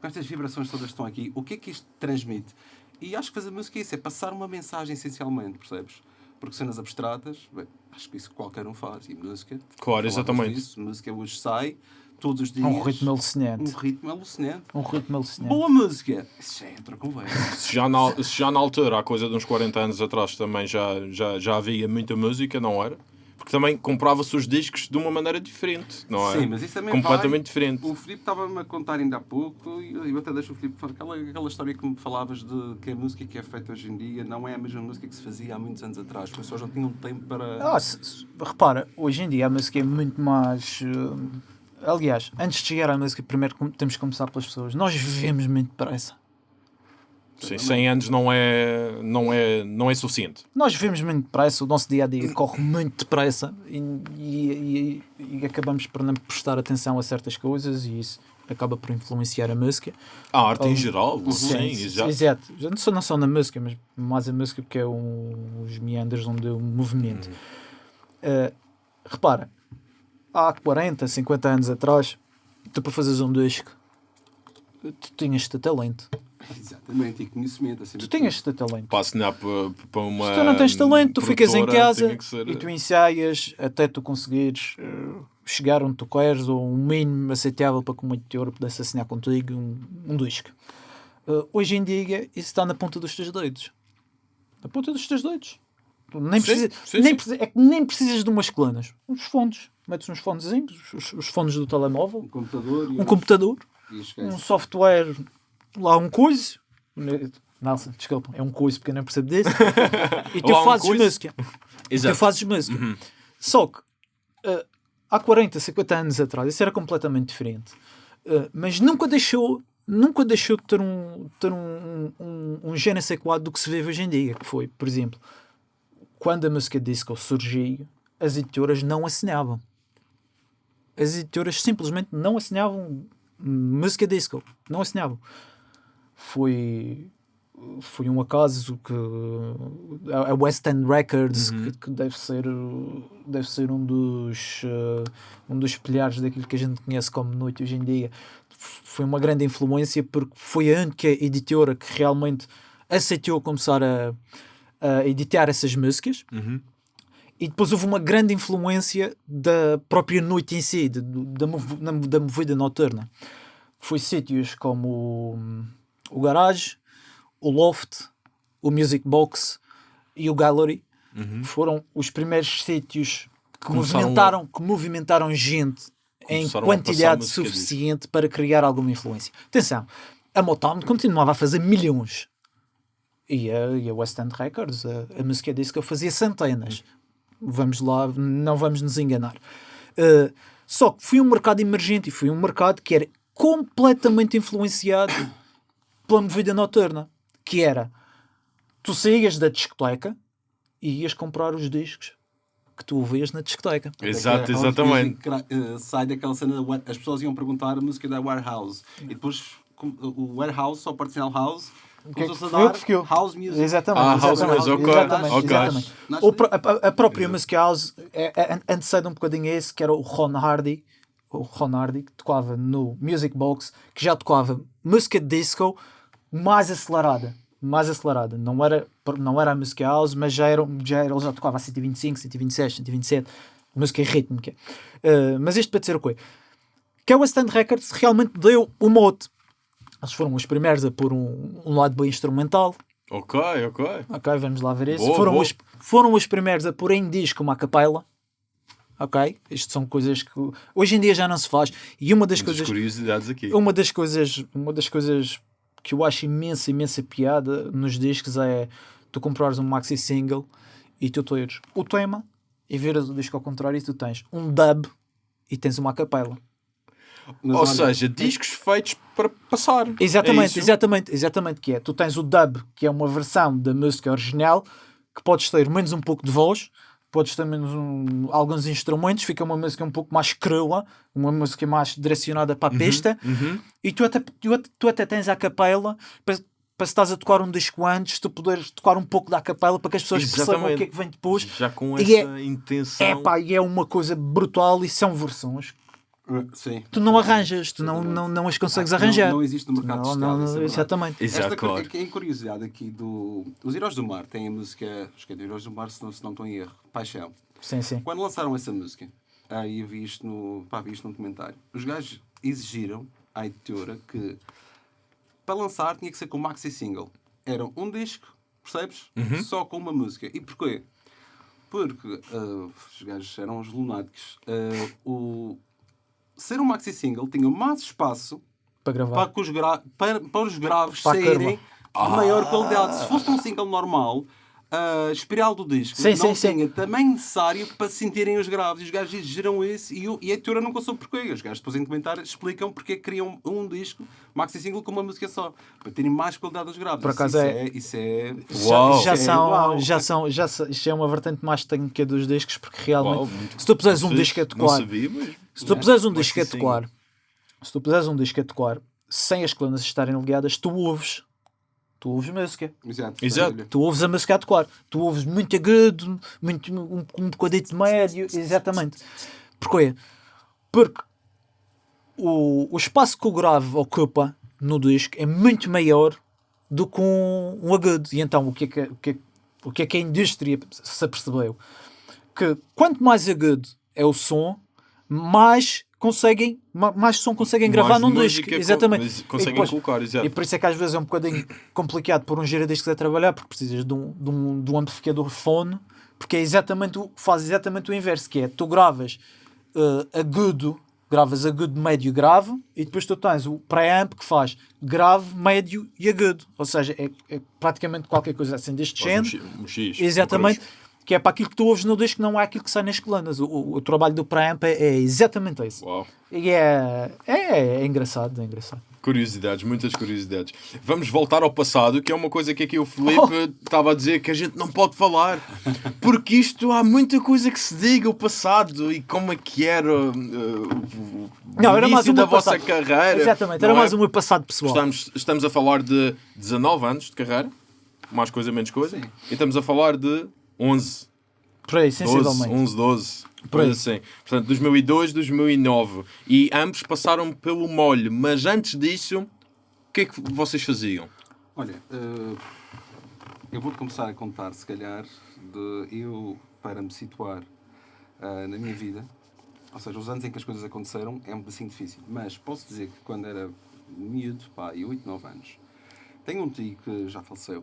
com estas vibrações todas que estão aqui? O que é que isto transmite? E acho que fazer música é isso, é passar uma mensagem essencialmente, percebes? Porque cenas abstratas, bem, acho que isso qualquer um faz. E música.
Claro, exatamente.
disso, música hoje sai, todos os dias.
Um ritmo
Um
alucinante.
ritmo alucinante.
Um ritmo alucinante.
Boa música! Isso já é outra conversa. (laughs)
Se já, na, se já na altura, há coisa de uns 40 anos atrás, também já, já, já havia muita música, não era? porque também comprava-se os discos de uma maneira diferente, não é?
Sim, mas isso também
Completamente
vai-
diferente.
O Filipe estava-me a contar ainda há pouco, e eu até deixo o Filipe falar, aquela, aquela história que me falavas de que a música que é feita hoje em dia não é a mesma música que se fazia há muitos anos atrás. As pessoas não tinham tempo para.
Ah, se- se- repara, hoje em dia a música é muito mais. eh, aliás, antes de chegar à música, primeiro temos que começar pelas pessoas. Nós vivemos muito depressa.
Sim, 100 anos não é, não é, não é suficiente.
Nós vivemos muito depressa, o nosso dia a dia corre muito depressa e, e- e- e acabamos por não prestar atenção a certas coisas e isso acaba por influenciar a música.
A arte em geral, sim, exato.
Exato. Já Não só, não só na música, mas mais a música porque é um, os meandros onde o movimento.
Uhum.
Uh, repara, há 40, 50 anos atrás, tu para fazeres um disco, tu tinhas de ter talento.
Exatamente, e conhecimento. Assim,
Tu tinhas de ter talento.
Para assinar para, para uma.
Se tu não tens talento, tu ficas em casa
ser-
e tu ensaias até tu conseguires uh, chegar onde tu queres ou um mínimo aceitável para que uma editora pudesse assinar contigo um, um disco. Uh, hoje em dia, isso está na ponta dos teus dedos. Na ponta dos teus dedos. Tu nem
Sim,
precisa,
sim,
nem
sim.
precisa- é que nem precisas de umas colunas. Uns fones. Metes uns fonezinhos, os, os fones do telemóvel,
Um computador
um computador, um software, lá um coisa. Nelson, desculpa, é um coisa porque eu não percebo disso. (laughs) e tu
um
fazes
coisa.
música. Tu
Exato.
fazes música. Só que uh, há 40, 50 anos atrás isso era completamente diferente. Uh, mas nunca deixou, nunca deixou de ter um, ter um, um, um sais quoi do que se vê hoje em dia. Que foi, por exemplo, quando a música disco surgiu, as editoras não assinavam. As editoras simplesmente não assinavam música disco. Não assinavam. Foi foi um acaso que a West End Records que, que deve ser deve ser um dos eh, um dos pilares daquilo que a gente conhece como noite hoje em dia foi uma grande influência porque foi a única editora que realmente aceitou começar a, a editar essas músicas
Uhum.
E depois houve uma grande influência da própria noite em si, de- da, da movida noturna. Foi sítios como o, o Garage, o Loft, o Music Box e o Gallery. Foram os primeiros sítios que
Uhum. Começaram
movimentaram, que movimentaram gente em
Começaram a passar
quantidade suficiente para criar alguma influência. Atenção, a Motown continuava a fazer milhões. E a, e a West End Records, a, a música disco, fazia centenas. Vamos lá, não vamos nos enganar. Uh, só que foi um mercado emergente e foi um mercado que era completamente influenciado pela movida noturna. Que era, tu saías da discoteca e ias comprar os discos que tu ouvias na discoteca.
Exato,
house
exatamente.
music eh, sai daquela cena, as pessoas iam perguntar a música da Warehouse e depois o Warehouse, só parte House,
que é que o
dar
que ficou?
House Music.
Exatamente.
Ah, house
exatamente,
music, ok,
exatamente,
ok.
exatamente.
Nasce
O pro- a, a- própria música house é, é, antecede um bocadinho a esse, que era o Ron Hardy, o Ron Hardy, que tocava no Music Box, que já tocava música disco mais acelerada. Mais acelerada. Não era, não era a música house, mas já era, já era, ele já tocava a 125, 126, 127, música rítmica. Uh, mas isto para dizer o quê? Que a West End Records realmente deu o mote. Eles foram os primeiros a pôr um, um lado bem instrumental,
Ok, ok.
Ok, vamos lá ver isso.
Boa,
foram,
boa.
Os, foram os primeiros a pôr em disco uma capela. Ok? Isto são coisas que hoje em dia já não se faz. E uma das coisas.
curiosidades aqui.
Uma das coisas. Uma das coisas que eu acho imensa, imensa piada nos discos é tu comprares um maxi single e tu teres o tema e viras o disco ao contrário e tu tens um dub e tens uma capela.
Mas
Ou
olha,
seja, discos feitos para passar. É
Exatamente,
isso?
exatamente, exatamente que é. Tu tens o dub, que é uma versão da música original, que podes ter menos um pouco de voz, podes ter menos um- alguns instrumentos, fica uma música um pouco mais crua, uma música mais direcionada para a pista,
Uhum.
e tu até, tu, tu até tens a capela para, para se estás a tocar um disco antes, tu poderes tocar um pouco da capela para que as pessoas percebam o
Exatamente.
que é que vem depois.
Já com
E
essa intenção.
É pá, e é uma coisa brutal e são versões
Sim.
que tu não arranjas, tu não, não, não as consegues
Ah, não-
arranjar.
Não, existe no mercado
Não,
de
não,
isso é
exatamente.
Exato,
Esta
claro.
coisa, em curiosidade aqui do. Os Heróis do Mar têm a música. Acho que é de Heróis do Mar, se não, se não estou em erro. Paixão.
Sim, sim.
Quando lançaram essa música, aí eu vi isto no, pá, vi isto num comentário, os gajos exigiram à editora que para lançar tinha que ser com maxi single. Era um disco, percebes?
Uhum.
Só com uma música. E porquê? Porque ah, os gajos eram os lunáticos. Ah, o... Ser um maxi single tinha mais espaço
Para gravar.
para, que os gra- para, para os graves
Para
saírem de maior qualidade. Se fosse um single normal, a espiral do disco
Sim,
não
sim, sim.
tamanho necessário para sentirem os graves. E os gajos exigiram isso e, e a editora nunca soube porquê. Os gajos depois em comentários explicam porque é que queriam um disco maxi single com uma música só. Para terem mais qualidade dos graves.
Por
Isso-
acaso
isso
é-
Isso é...
Uau.
Já, já
Isso é
são,
uau.
já são, já isto é uma vertente mais técnica dos discos, porque realmente,
Uau, muito
se tu puseres um disco a
Não
tocar,
sabia, mas...
se tu puseres um disco a tocar, se tu puseres um disco a tocar, sem as colunas estarem ligadas, tu ouves, tu ouves música.
Exato.
Exato.
Tu ouves a música a tocar, tu ouves muito agudo, muito, um, um bocadito médio, exatamente. Porquê? Porque o, o espaço que o grave ocupa no disco é muito maior do que um, um agudo. E então o que, é que, o, que é, o que é que a indústria se apercebeu? Que quanto mais agudo é o som, mais conseguem, ma- mais som conseguem gravar
Mais
num
música
disco.
co-
Exatamente. E
Conseguem
depois-
colocar, exato.
e por isso é que às vezes é um bocadinho complicado pôr um giradiscos a trabalhar, porque precisas de um, de um, de um amplificador fone, porque é exatamente o, faz exatamente o inverso, que é tu gravas eh, agudo, gravas agudo, médio, grave, e depois tu tens o preamp que faz grave, médio e agudo. Ou seja, é, é praticamente qualquer coisa assim deste género.
um um X,
Exatamente.
um.
Que é para aquilo que tu ouves no disco, não é aquilo que sai nas colunas. O, o, o trabalho do preamp é, é exatamente isso.
Uau.
E é, é, é engraçado, é engraçado.
Curiosidades, muitas curiosidades. Vamos voltar ao passado, que é uma coisa que aqui o (laughs)
Oh.
Felipe estava a dizer que a gente não pode falar. Porque isto há muita coisa que se diga, o passado e como é que era uh, o, o
Não, era mais
início
um
da vossa
passado.
carreira.
Exatamente, era
é?
mais um meu passado pessoal.
Estamos, estamos a falar de 19 anos de carreira, mais coisa, menos coisa,
Sim.
e estamos a falar de 11,
Por aí,
12,
sensivelmente.
11, 12,
Por aí.
assim. Portanto, 2002, 2009. E ambos passaram pelo molho, mas antes disso, o que é que vocês faziam?
Olha, eh, eu vou começar a contar, se calhar, de eu, para me situar eh, na minha vida, ou seja, os anos em que as coisas aconteceram, é um bocadinho difícil. Mas posso dizer que quando era miúdo, pá, e 8, 9 anos, tenho um tio que já faleceu,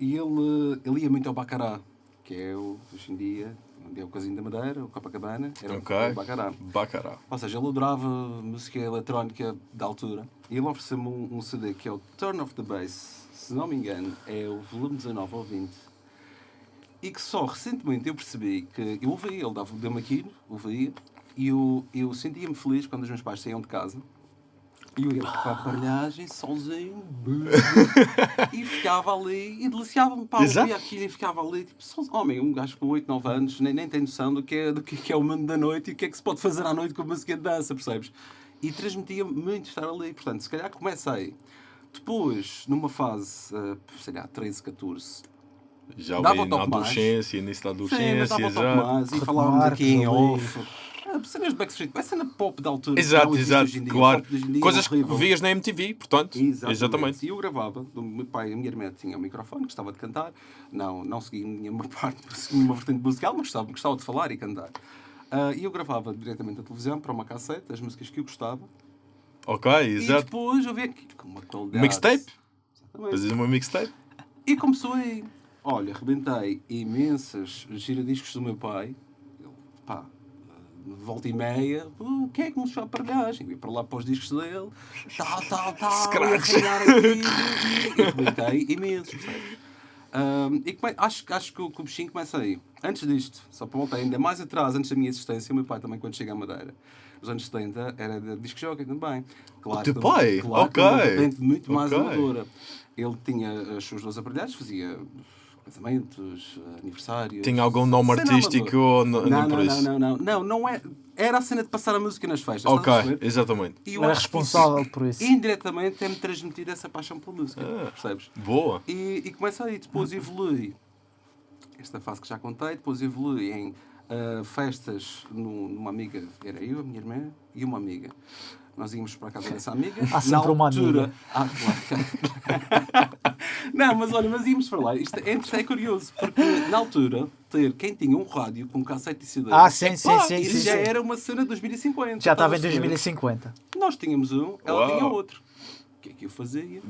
e ele, ele ia muito ao Bacará, que é o, hoje em dia, onde é o Casino da Madeira, o Copacabana, era
Ok.
o Bacará.
Bacará.
Ou seja, ele adorava música eletrónica da altura. E ele ofereceu-me um, um CD que é o Turn of the Bass, se não me engano, é o volume 19 ou 20. E que só recentemente eu percebi que eu ouvia, ele dava- deu-me aquilo, ouvia, e eu, eu sentia-me feliz quando os meus pais saíam de casa. E eu ia para a aparelhagem, sozinho, (laughs) e ficava ali, e deliciava-me, pá,
Exato.
ouvia aquilo e ficava ali, tipo, só, homem, um gajo com 8, 9 anos, nem, nem tem noção do que, é, do que é o mundo da noite e o que é que se pode fazer à noite com a música de dança, percebes? E transmitia muito estar ali, portanto, se calhar comecei. Depois, numa fase, eh, sei lá, 13, 14,
Já
Dava
ali
um
na
toque mais.
adolescência, início da
Sim, mas
adolescência,
dava um
já.
mais e falávamos aqui em off. Ah, Cenas de Backstreet, é cena pop da altura.
Exato, exato,
hoje em dia. O
claro.
dia é
Coisas que vias na MTV, portanto.
Exatamente.
Exatamente.
E eu gravava, do meu pai e a minha irmã tinham um microfone, gostava de cantar. Não, não segui (laughs) nenhuma parte, segui uma vertente musical, mas gostava, gostava de falar e cantar. Ah, e eu gravava diretamente a televisão para uma cassete, as músicas que eu gostava.
Ok,
E
exato.
depois eu vi aquilo com uma qualidade.
Mixtape? Fazes uma mixtape?
E começou aí. Olha, rebentei imensas giradiscos do meu pai. Ele, pá, volta e meia, "Oh, quem é que me deixou a aparelhagem? Eu ia para lá para os discos dele, tal, tal, tal, (laughs)
Scratch.
e aqui. E rebentei imensos, percebes? Ahm, e come- acho, acho que o, que o bichinho começa aí. Antes disto, só para voltar ainda mais atrás, antes da minha existência, o meu pai também, quando chega à Madeira, nos anos 70, era de disc jockey também. Claro,
O teu
que-
pai?
Claro, que
Ok.
muito mais
Ok.
amadora. Ele tinha as suas duas aparelhagens, fazia casamentos, aniversários.
Tinha algum nome
Cena
artístico ou não,
Não, não,
isso?
não, não, não, não, não é. Era a cena de passar a música nas festas.
Ok, exatamente.
E eu
Era responsável por isso.
Indiretamente é-me transmitir essa paixão pela música,
Ah.
percebes?
Boa.
E, e começa aí, depois evolui. Esta fase que já contei, depois evolui em ah, festas nu- numa amiga, era eu, a minha irmã e uma amiga. Nós íamos para a casa dessa amiga.
Há sempre
Na
uma
altura,
amiga.
Ah, claro. (laughs) Não, mas olha, mas íamos para lá. Isto é, isto é curioso, porque na altura, ter quem tinha um rádio com cassete e CD.
Ah, sim, sim,
epá,
sim,
Isso
sim,
já
sim.
era uma cena de 2050.
Já estava em
estás a perceber?
2050.
Nós tínhamos um, ela
Uau.
tinha outro. O que é que eu fazia?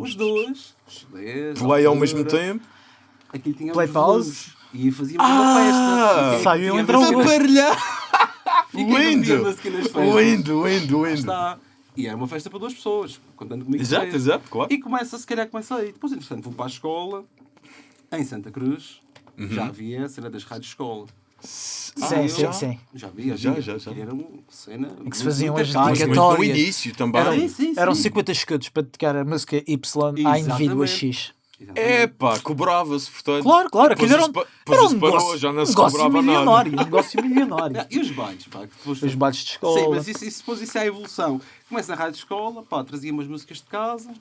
Os dois. os CDs,
Play ao mesmo
altura.
tempo.
aquilo tinha
Play pause.
volumes. E fazíamos
Ah!
uma festa. E
Saiu
tinha
entre (laughs)
E
Lindo!
música nas festas?
Lindo, lindo, lindo.
Está. E era uma festa para duas pessoas, contando comigo.
Exato,
três.
exato, claro.
E começa, se calhar começa aí. Depois, entretanto, vou para a escola, em Santa Cruz,
Uhum.
já havia a cena das rádios escola.
Sim,
Ah,
sim,
já?
sim.
Já havia,
Já, já, já.
Era uma cena.
Em que se faziam as
mas no
dedicatórias.
início também.
Eram,
Sim, sim,
eram
sim.
50 escudos para dedicar a música Y à indivíduo a X.
Epá, cobrava-se, portanto.
Claro, claro, aquilo era um, era um
parou,
negócio,
já não se
negócio milionário. Um (laughs) negócio milionário.
E os bailes, pá, depois
Os bailes de escola.
Sim, mas isso, isso, depois isso é a evolução. Começa na rádio de escola, pá, trazia umas músicas de casa,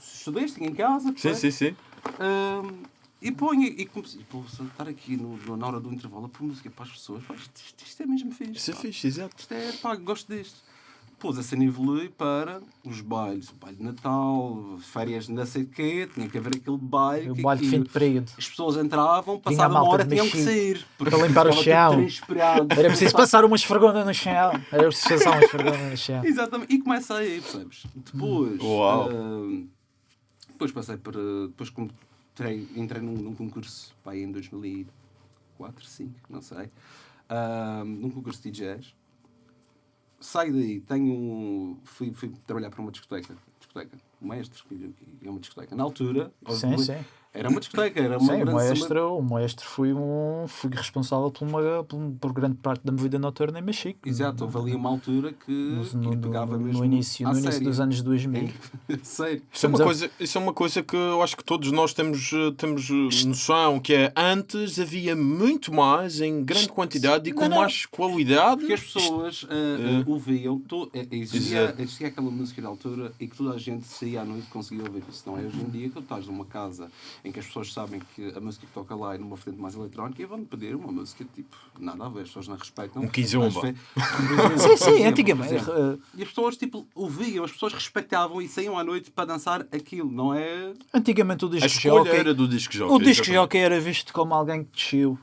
estudei, tinha em casa.
Sim, sim, sim.
Ahm, e ponho e comecei, pô, estar aqui no, na hora do intervalo a pôr música para as pessoas, pá, isto, isto- é mesmo fixe.
Isso é fixe, exato.
Isto é, pá, gosto disto. Depois a cena evolui para os bailes, o baile de Natal, férias de não sei de quê, tinha que haver aquele baile.
O
que
baile de fim de período.
As pessoas entravam, passada uma hora tinham que sair.
para limpar o chão. Era preciso passar uma esfregona no chão. Era preciso passar uma esfregona no chão.
Exatamente. E começa aí, percebes? Depois.
Uau.
ah, depois passei por. ah, depois como entrei, entrei num, num concurso pá, aí em 2004, 2005, não sei. ah, num concurso de DJs. Saio daí, tenho. um- Fui, fui trabalhar para uma discoteca. discoteca. Um mestre, que é uma discoteca. Na altura.
Sim, sim.
Era uma discoteca, era uma
Sim, o
grande
maestro, o maestro foi, um, foi responsável por, uma, por, por grande parte da movida noturna em Mexico.
Exato, houve ali uma altura que,
No,
que
no,
pegava
no,
mesmo.
início,
à
no início dos anos 2000. (laughs)
Sério.
Isso é, uma coisa, isso é uma coisa que eu acho que todos nós temos, temos eh, noção, que é antes havia muito mais, em grande quantidade e com
Não, não.
mais qualidade.
Porque as pessoas uh,
É.
uh, ouviam, to, existia, existia aquela música na altura e que toda a gente saía à noite e conseguia ouvir isso. Não é hoje em dia que tu estás numa casa em que as pessoas sabem que a música que toca lá é numa frente mais eletrónica e vão pedir uma música tipo, nada a ver, as pessoas não respeitam.
Um quinzomba.
Mas, fe- (laughs)
Sim, sim, antigamente. eh,
E as pessoas tipo, ouviam, as pessoas respeitavam e saíam à noite para dançar aquilo, não é?
antigamente o disco jockey,
era do disco jockey.
o disco jockey era visto como alguém que desceu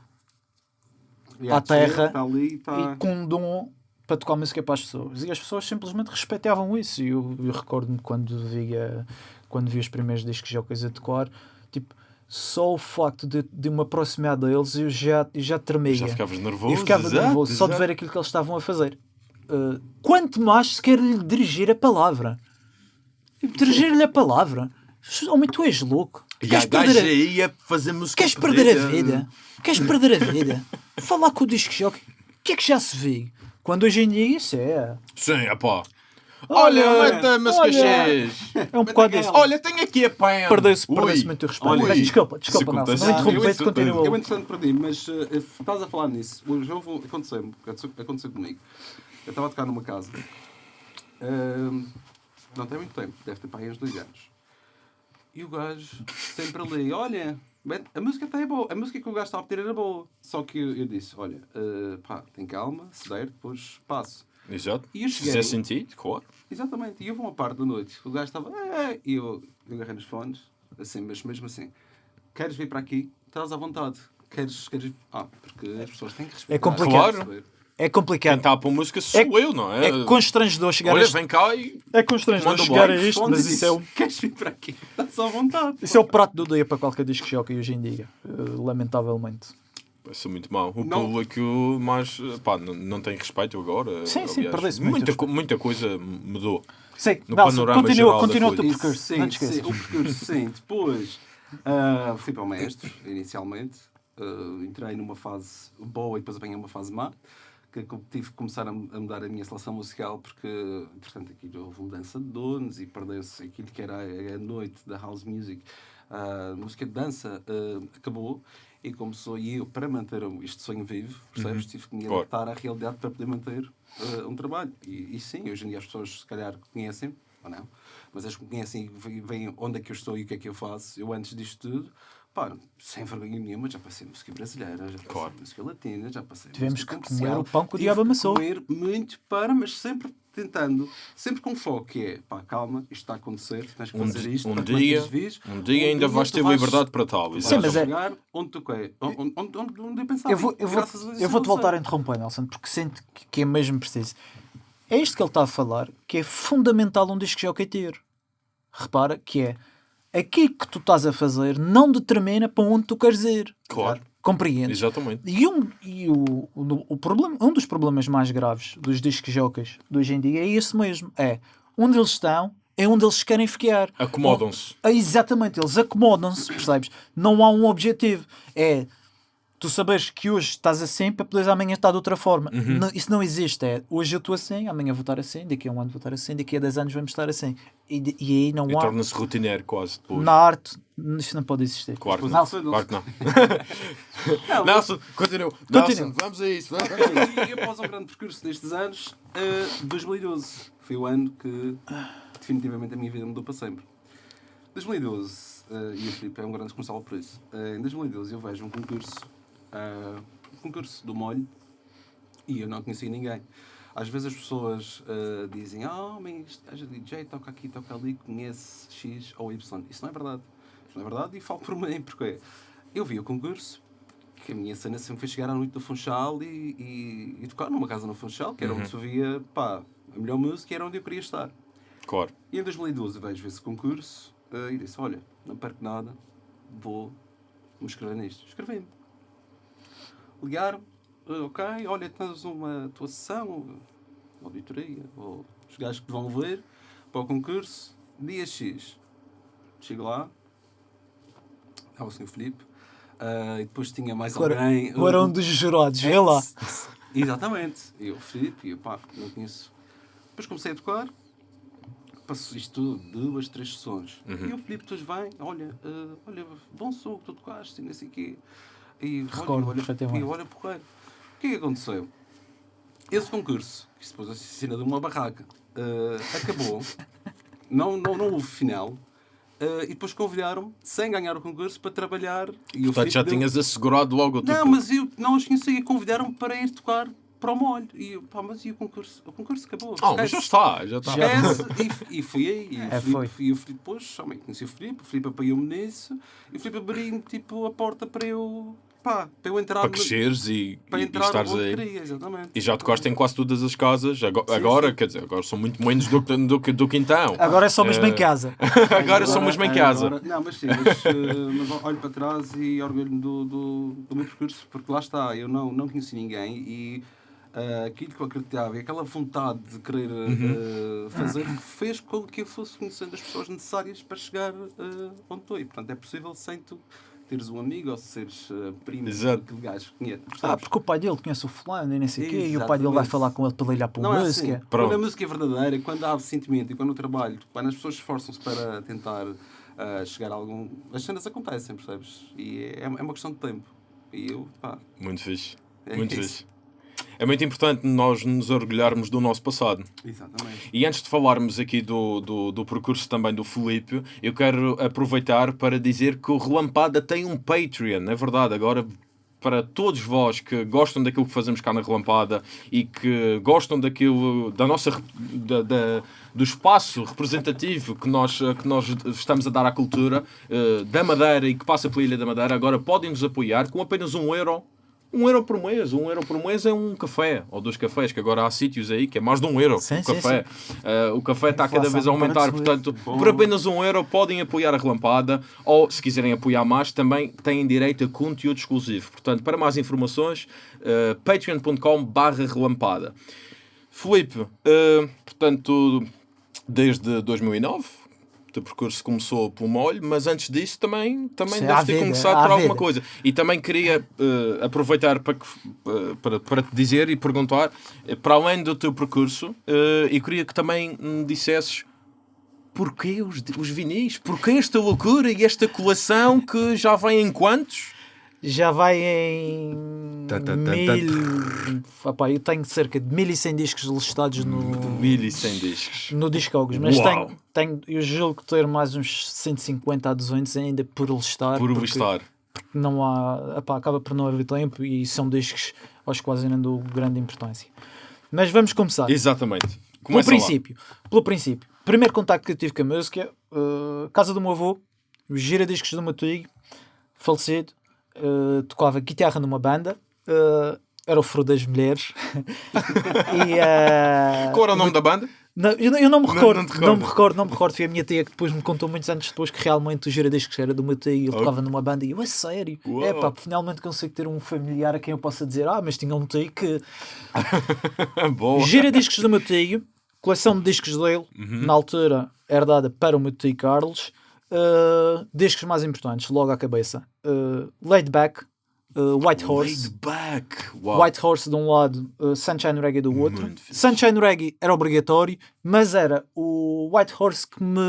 À
a
terra
Está ali, está...
e com um dom para tocar música para as pessoas. E as pessoas simplesmente respeitavam isso. E eu, eu recordo-me quando via, quando vi os primeiros discos jockeys a tocar, tipo, só o facto de, de me aproximar deles eu já, eu já tremia.
Já ficavas nervoso.
E ficava
exato,
nervoso só de
exato.
ver aquilo que eles estavam a fazer. Uh, quanto mais se quer lhe dirigir a palavra. Dirigir-lhe a palavra. Homem, tu és louco.
E
Queres
a
perder, a,
ia fazer música.
queres perder a vida? Queres perder a vida? Falar com o disco jockey. O que é que já se vê? Quando hoje em dia isso é.
Sim, apá. Olha,
Olha,
música
olha.
X.
É um bocado isso.
Olha, tenho aqui a pen.
Perdeu-se perdeu muito o respeito.
Olha,
desculpa, desculpa. Não
Ah,
interrompeste,
eu-
continua.
Eu entretanto perdi, mas uh, estás a falar nisso. Hoje houve, aconteceu, aconteceu comigo. Eu estava a tocar numa casa. Ahm, não tem muito tempo, deve ter para aí uns dois anos. E o gajo sempre ali, olha, a música até é boa, a música que o gajo estava a pedir era boa. Só que eu, eu disse, olha, uh, pá, tem calma, se der, depois passo.
Exato.
E eu cheguei-
fizer sentido, claro.
Exatamente, e houve uma parte da noite, o gajo estava, "É", e eu, eu agarrei nos fones, assim, mas mesmo assim, queres vir para aqui? Estás à vontade. Queres, queres... Ah, porque as pessoas têm que respeitar.
complicado.
Claro.
É
Quem
complicado.
está a pôr música sou
É-
eu, não é?
É constrangedor chegar a
Olha,
este...
vem cá e.
É constrangedor chegar a isto, mas isso é, o,
Queres vir para aqui? Estás à vontade.
isso é o prato do dia para qualquer disco jockey hoje em dia. eh, lamentavelmente.
Vai ser muito mau. O
Não.
público mais. Pá, não, não tem respeito agora.
Sim, sim, perdeu-se muito
muita, co- muita coisa mudou.
Sim,
No
Nelson,
panorama
continua,
geral da
continua o teu percurso.
Sim,
não te
sim, o percurso, sim. (laughs) Depois ah, fui para o mestre, inicialmente. Ah, entrei numa fase boa e depois apanhei uma fase má. Que eu tive que começar a, mudar a minha seleção musical porque, portanto, aqui houve mudança de donos e perdeu-se aquilo que era a, noite da house music. A música de dança ah, acabou e começou, e eu, para manter este sonho vivo, percebes, tive que me
Claro.
adaptar à realidade para poder manter ah, um trabalho. E, e sim, hoje em dia as pessoas, se calhar, conhecem, ou não, mas as que conhecem e veem- onde é que eu estou e o que é que eu faço. Eu, antes disto tudo, pá, sem vergonha nenhuma, já passei música brasileira, já passei
Claro.
música latina, já passei
Tivemos
música
que comer o pão que o diabo amassou.
comer muito para, mas sempre tentando, sempre com foco, que é, pá, calma, isto está a acontecer, tens que
Um,
fazer isto,
um dia,
vivo.
um dia ainda vais ter liberdade para tal.
Sim, mas é-
chegar onde tu quer, onde, onde, onde, onde eu pensava.
Eu vou, eu vou, eu vou-te
aconteceu.
voltar a interromper, Nelson, porque sinto que- que é mesmo preciso. É isto que ele está a falar, que é fundamental um disco jockey ter. Repara que é aquilo que tu estás a fazer não determina para onde tu queres ir.
Claro,
Compreendes?
exatamente.
E, um, e o, o, o problema, um dos problemas mais graves dos discos jockeys de hoje em dia é esse mesmo. É onde eles estão, é onde eles querem ficar.
Acomodam-se.
Ah, exatamente, eles acomodam-se, percebes? Não há um objetivo. É tu saberes que hoje estás assim para poderes amanhã estar de outra forma.
Uhum.
Não- isso não existe. É hoje eu estou assim, amanhã vou estar assim, daqui a um ano vou estar assim, daqui a 10 anos vamos estar assim. E, e aí não
E
há.
torna-se rotineiro quase depois.
Na arte, isto não pode existir.
Claro que não.
não.
Claro que não. (laughs)
Não,
Nelson, continua.
Continua.
Nelson, vamos a isso. Vamos.
E após um grande percurso destes anos, eh, 2012 foi o ano que definitivamente a minha vida mudou para sempre. 2012, eh, e o Filipe é um grande responsável por isso. Eh, em 2012 eu vejo um concurso, eh, um concurso do molho, e eu não conhecia ninguém. Às vezes as pessoas eh, dizem, ah, mas este gajo é DJ, toca aqui, toca ali, conhece X ou Y. Isso não é verdade. Isso não é verdade e falo por mim, porque eu vi o concurso, que a minha cena sempre foi chegar à noite do Funchal e, e, e tocar numa casa no Funchal, que era onde se ouvia, pá, a melhor música era onde eu queria estar.
Claro.
E em 2012 vejo esse concurso eh, e disse, olha, não perco nada, vou me inscrever nisto. Escrevi-me. Ligaram, eh, ok, olha, tens uma tua sessão, uma auditoria, ou os gajos que te vão ver para o concurso, dia X. Chego lá, estava o Sr. Filipe, eh, e depois tinha mais
Agora,
alguém.
agora um dos jurados, vê lá.
Exatamente. E eu, Filipe, e eu, pá, não conheço. Depois comecei a tocar, passou isto tudo, duas, três sessões.
Uhum.
E o Filipe depois vem, olha, eh, olha, bom som que tu tocaste, e não sei o quê. E
Recordo
olha, olha, e olha. O que é que aconteceu? Esse concurso, que se pôs a cena de uma barraca, eh, acabou, (laughs) não, não, não houve final, eh, e depois convidaram-me, sem ganhar o concurso, para trabalhar. E
Portanto, já
deu-
tinhas assegurado logo o teu
não, mas eu não os conhecia. Convidaram-me para ir tocar para o molho. E eu, pá, mas e o concurso? O concurso acabou.
Ah, mas já está, já está.
Esquece. E, e fui aí. E, o
É,
Filipe-
foi.
e o Filipe depois, conheci o Filipe. O Filipe apoiou-me nisso. E o Filipe abriu-me tipo, a porta para eu, pá, para eu entrar
Para cresceres e,
para
e, e
entrar
estares aí.
queria, exatamente.
E já tocaste em quase todas as casas. Agora,
Sim,
agora
sim.
quer dizer, agora são muito menos do, que- do, que- do que então.
Agora é só mesmo em
Eh,
casa. (laughs)
agora somos bem em casa.
agora- não, mas sim, mas, eh, mas olho para trás e orgulho-me do, do, do meu percurso, porque lá está, eu não, não conheci ninguém e eh, aquilo que eu acreditava e aquela vontade de querer eh, fazer fez com que eu fosse conhecendo as pessoas necessárias para chegar eh, onde estou. E portanto é possível sem tu teres um amigo ou seres uh, primo
Exato.
daquele gajo que conhece.
Ah, porque o pai dele conhece o fulano e nem sei o quê, e o pai dele vai falar com ele para ele para
Não
uma
é
música.
assim.
Pronto.
Quando a música é verdadeira, quando há sentimento e quando o trabalho, quando as pessoas esforçam-se para tentar ah, chegar a algum. As cenas acontecem, percebes? E é, é uma questão de tempo. E eu, pá.
Muito fixe.
É
Muito
isso.
fixe. É muito importante nós nos orgulharmos do nosso passado.
Exatamente.
E antes de falarmos aqui do, do, do percurso também do Filipe, eu quero aproveitar para dizer que o Relampada tem um Patreon, é verdade. Agora, para todos vós que gostam daquilo que fazemos cá na Relampada e que gostam daquilo, da nossa, da, da- do espaço representativo que nós, que nós estamos a dar à cultura eh, da Madeira e que passa pela Ilha da Madeira, agora podem nos apoiar com apenas um euro. Um euro por mês, um euro por mês é um café, ou dois cafés, que agora há sítios aí que é mais de um euro
Sim,
o
sim,
café. Eh, o café está cada vez a aumentar, portanto,
Bom.
por apenas um euro podem apoiar a Relampada, ou se quiserem apoiar mais, também têm direito a conteúdo exclusivo. Portanto, para mais informações, eh, patreon.com barra relampada. Filipe, eh, portanto, desde 2009, o teu percurso começou pelo molho, mas antes disso também, também
Sim,
deves ter
vida,
começado por alguma
vida.
coisa. E também queria eh, aproveitar para, eh, para, para te dizer e perguntar, eh, para além do teu percurso, eh, e queria que também me dissesses porquê os, os vinis? Porquê esta loucura e esta coleção que já vem em quantos?
Já vai em.
Tá, tá, tá,
mil... Epá, eu tenho cerca de 1100 discos listados no,
1100 discos.
no Discogs, mas
Uau.
tenho, tenho, eu julgo ter mais uns 150 a 200 ainda por listar.
Por
porque
listar.
Não há, epá, acaba por não haver tempo e são discos aos quais eu não dou grande importância. Mas vamos começar.
Exatamente.
Pelo
Começa lá.
princípio, pelo princípio. Primeiro contacto que eu tive com a música, uh, casa do meu avô, o gira-discos do meu tio, falecido, uh, tocava guitarra numa banda uh, era o Furo das Mulheres. (laughs) e, eh,
Qual era o nome da banda?
não, eu, não- eu não me
Não-
recordo,
não
não,
recordas?
me recordo, não me recordo. Foi a minha tia que depois me contou muitos anos depois que realmente o giradiscos era do meu tio e ele tocava numa banda e eu, a sério? É pá, finalmente consigo ter um familiar a quem eu possa dizer, ah, mas tinha um tio que (laughs)
Boa.
giradiscos do meu tio, coleção de discos dele,
Uhum.
na altura herdada para o meu tio Carlos, uh, discos mais importantes, logo à cabeça. Uh, Laid Back, uh, White Horse.
Laid back. Uau.
White Horse de um lado, uh, Sunshine Reggae do outro.
Muito fixe.
Sunshine Reggae era obrigatório, mas era o White Horse que me,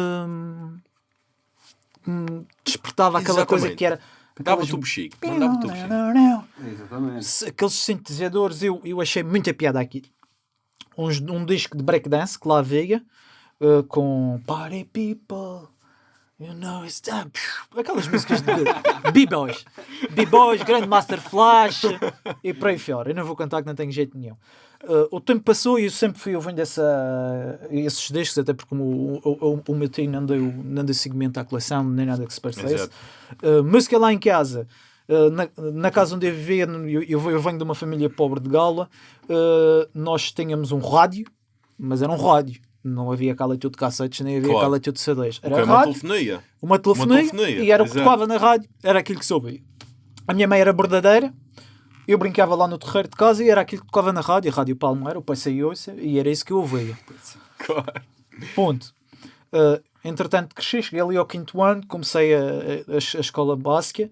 que me despertava aquela coisa
Exatamente.
que era.
Dava
aquelas-
tubo chique. Não chique.
Exatamente.
Se- Aqueles sintetizadores, eu, eu achei muita piada aqui. Uns- um disco de breakdance que lá veio uh, com Party People. You know it's time. Aquelas músicas de B-Boys. B-Boys, Grandmaster Flash e por aí fora. Eu não vou cantar que não tenho jeito nenhum. Uh, o tempo passou e eu sempre fui ouvindo essa, esses discos, até porque o, o, o, o meu tio não deu, não deu seguimento à coleção, nem nada que se parecesse. Uh, música lá em casa. Uh, na, na casa onde eu vivia, eu, eu, eu venho de uma família pobre de Gala, uh, nós tínhamos um rádio, mas era um rádio. Não havia cá leitura de cassetes, nem havia
Claro.
cá leitura de CDs. Era
Ok, uma
rádio,
telefonia.
uma telefonia,
telefonia,
e era o que tocava na rádio, era aquilo que ouvia. A minha mãe era bordadeira, eu brincava lá no terreiro de casa e era aquilo que tocava na rádio, a Rádio Palmeira, o pai saiu e era isso que eu ouvia.
Claro.
Ponto. Uh, entretanto, cresci, cheguei ali ao quinto ano, comecei a, a, a escola básica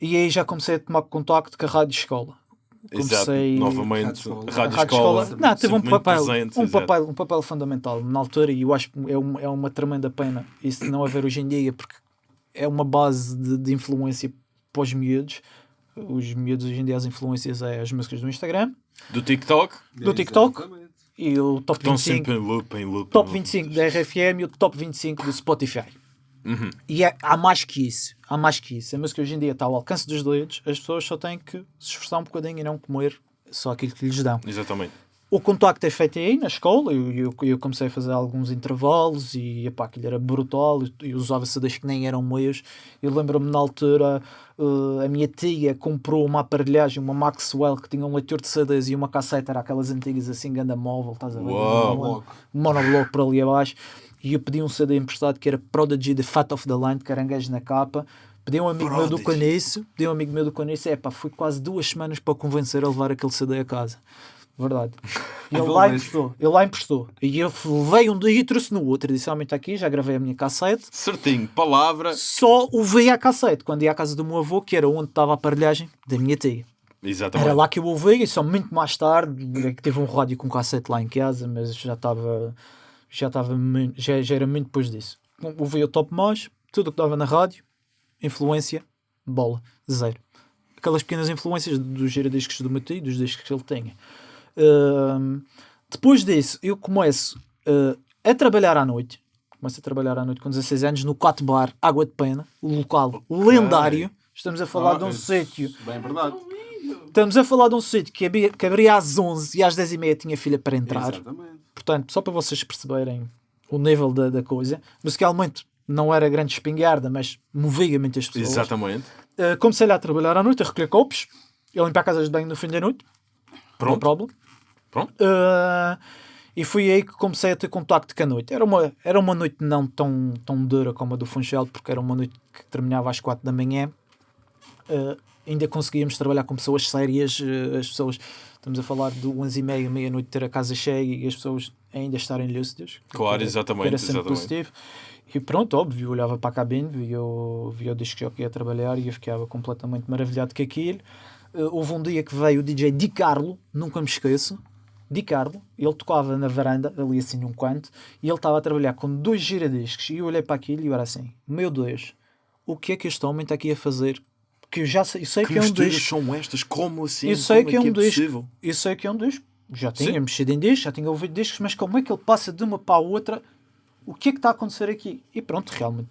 e aí já comecei a tomar contacto com a rádio escola.
Exato.
Comecei-
Novamente,
Rádio Escola.
Rádio, Escola.
escola, não, teve um papel,
presente,
um,
exato.
papel, um papel fundamental na altura e eu acho que é, um- é uma tremenda pena isso não haver hoje em dia porque é uma base de, de influência para os miúdos. Os miúdos hoje em dia as influências é as músicas do Instagram
Do TikTok.
Do TikTok?
Exatamente.
e o top
Estão
25
sempre em loop, em loop.
top
em loop.
25 da RFM e o top 25 do Spotify.
Uhum.
E é- há mais que isso. Há mais que isso. A música hoje em dia está ao alcance dos dedos. As pessoas só têm que se esforçar um bocadinho e não comer só aquilo que lhes dão.
Exatamente.
O contacto é feito aí na escola. Eu, eu, eu comecei a fazer alguns intervalos e epá, aquilo era brutal. Eu, eu usava CDs que nem eram meus. Eu lembro-me na altura, eh, a minha tia comprou uma aparelhagem, uma Maxwell, que tinha um leitor de CDs e uma cassete, era aquelas antigas assim, ganda móvel, estás a ver? Monobloco. Monobloco por ali abaixo. E eu pedi um CD emprestado que era Prodigy The Fat of the Land, caranguejo na capa. Pedi um amigo meu do
Prodigy.
Caniço, pedi um amigo meu do Caniço, é pá, fui quase duas semanas para o convencer a levar aquele CD a casa. Verdade. E (laughs) ele lá emprestou, ele lá emprestou. E eu levei um dia e trouxe no outro. Disse, aumente aqui, já gravei a minha cassete.
Certinho. Palavra.
Só o vi à cassete, quando ia à casa do meu avô, que era onde estava a aparelhagem da minha tia.
Exatamente.
Era lá que eu ouvi, e só muito mais tarde, é que teve um rádio com cassete lá em casa, mas já estava, já estava, já, já era muito depois disso. Ouvi o top mais, tudo o que dava na rádio, influência, bola, zero. Aquelas pequenas influências dos giradiscos do meu tio, dos discos que ele tinha. Ahm, depois disso, eu começo ah, a trabalhar à noite. Começo a trabalhar à noite com 16 anos no Quatro Bar Água de Pena, um local lendário. Estamos a falar de um
Ah,
sítio
Bem verdade.
Estamos a falar de um sítio que abria, que abria às 11 e às 10 e meia tinha filha para entrar.
Exatamente.
Portanto, só para vocês perceberem o nível da, da coisa. Musicalmente não era grande espingarda, mas movia muitas pessoas.
Exatamente.
Uh, comecei lá a trabalhar à noite, a recolher copos, a limpar casas de banho no fim da noite.
Pronto.
No problem.
Pronto.
Uh, e foi aí que comecei a ter contacto com a noite. Era uma, era uma noite não tão, tão dura como a do Funchal, porque era uma noite que terminava às 4 da manhã. Uh, ainda conseguíamos trabalhar com pessoas sérias. uh, as pessoas, estamos a falar de 11 e meia, meia-noite, ter a casa cheia e as pessoas ainda estarem lúcidas.
Claro,
era-
exatamente,
Era sempre
exatamente.
positivo. E pronto, óbvio, eu olhava para a cabine, via o, via o disco que ia trabalhar e eu ficava completamente maravilhado com aquilo. Uh, houve um dia que veio o DJ Di Carlo, nunca me esqueço. Di Carlo, ele tocava na varanda, ali assim num canto, e ele estava a trabalhar com dois giradiscos. E eu olhei para aquilo e eu era assim: Meu Deus, o que é que este homem está aqui a fazer? Porque eu já sei, eu sei que,
Que
é um disco.
são estas? Como assim?
Eu sei
Como
que é um disco.
possível?
Eu sei que é um disco. Já tinha
Sim.
mexido em discos, já tinha ouvido discos, mas como é que ele passa de uma para a outra? O que é que está a acontecer aqui? E pronto, realmente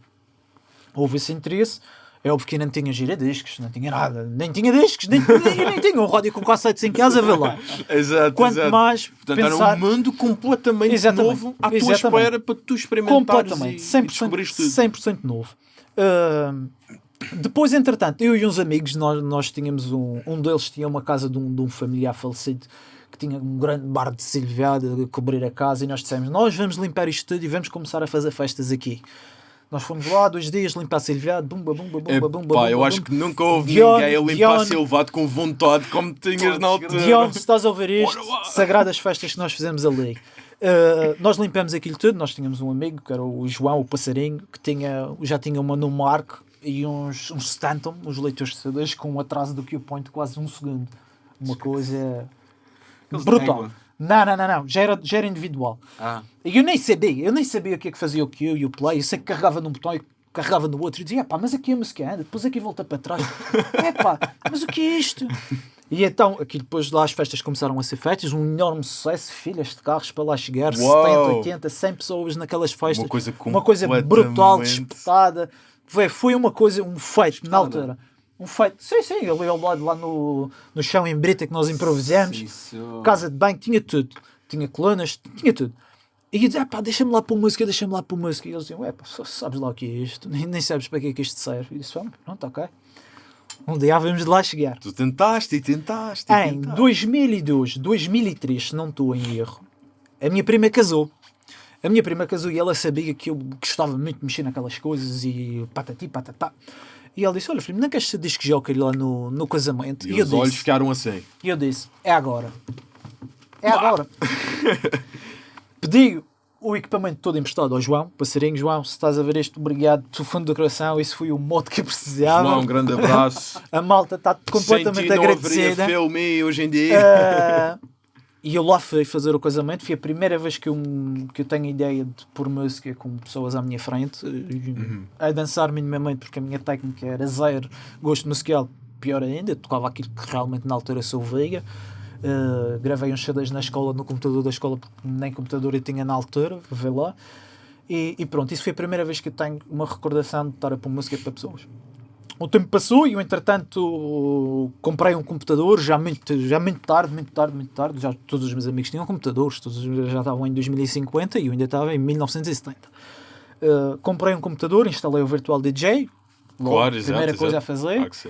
houve esse interesse. É óbvio que não tinha giradiscos, não tinha nada, nem tinha discos, nem, nem, nem tinha um rádio com cassetes em casa, vê lá. (laughs)
Exato,
Quanto
exato.
mais
Portanto,
pensar...
era um mundo completamente
Exatamente,
novo à tua
exatamente.
espera para tu experimentares
completamente,
e,
100%,
e descobrires tudo.
100% novo. Ahm, Depois, entretanto, eu e uns amigos, nós, nós tínhamos um. Um deles tinha uma casa de um, de um familiar falecido que tinha um grande bar de silviado a cobrir a casa e nós dissemos: Nós vamos limpar isto tudo e vamos começar a fazer festas aqui. Nós fomos lá dois dias limpar silviado, bumba, bumba, bumba, bumba.
Epá,
bumba,
eu acho
bumba.
que nunca houve
Dion-
ninguém a limpar
Dion-
Silvado com vontade como tinhas na altura.
Dion, se estás a ouvir isto, sagradas festas que nós fizemos ali. Uh, nós limpamos aquilo tudo. Nós tínhamos um amigo que era o João, o passarinho, que tinha, já tinha uma no Mark e uns, uns Stanton, os leitores de CDs, com um atraso do Q-Point de quase um segundo. Uma coisa
de
brutal. Não, não, não, não. Já era, já era individual.
Ah,
E eu nem sabia, eu nem sabia o que é que fazia o Q e o play. Eu sei que carregava num botão e carregava no outro e dizia, pá, mas aqui a música anda, depois aqui volta para trás. (laughs) É pá, mas o que é isto? E então, aqui depois lá as festas começaram a ser feitas, um enorme sucesso, filas de carros para lá chegar,
Uau!
70, 80, 100 pessoas naquelas festas.
Uma coisa
Uma coisa brutal, disputada. Foi, uma coisa, um feito na altura. Um feito, sim, sim, ali ao lado, lá no, no chão em Brita que nós improvisamos.
isso.
Casa de banho, tinha tudo. Tinha colunas, tinha tudo. E eu dizia, pá, deixa-me lá pôr música, deixa-me lá pôr música. E eles diziam, ué, pá, só sabes lá o que é isto, nem, nem sabes para que é que isto serve. E eu disse, vamos, pronto, ok. Um dia vamos de lá chegar.
Tu tentaste e tentaste. E
Em
tentaste.
2002, 2003, se não estou em erro, a minha prima casou. A minha prima casou e ela sabia que eu gostava muito de mexer naquelas coisas e patati patatá. E ela disse, olha filho, não queres ser disc jockey lá no, no casamento?
E
E
os olhos
disse,
ficaram assim.
e eu disse, é agora. É agora. (laughs) Pedi o equipamento todo emprestado ao João, passarinho João, se estás a ver isto, obrigado do fundo do coração, isso foi o modo que eu precisava.
João, um grande abraço. (laughs)
A malta está completamente
Sem ti não
agradecida.
filme hoje em dia.
Ah, e eu lá fui fazer o casamento. Foi a primeira vez que eu, que eu tenho ideia de pôr música com pessoas à minha frente,
Uhum.
a dançar minimamente, porque a minha técnica era zero gosto musical. Pior ainda, eu tocava aquilo que realmente na altura sou veiga. Ah, gravei uns CDs na escola, no computador da escola, porque nem computador eu tinha na altura, vê lá. E, e pronto, isso foi a primeira vez que eu tenho uma recordação de estar a pôr música para pessoas. O tempo passou e eu, entretanto, comprei um computador já muito, já muito tarde, muito tarde, muito tarde. Já todos os meus amigos tinham computadores, todos os- já estavam em 2050 e eu ainda estava em 1970. Uh, comprei um computador, instalei o Virtual DJ, logo,
Claro, exato,
primeira coisa
exato.
a fazer.
Sim.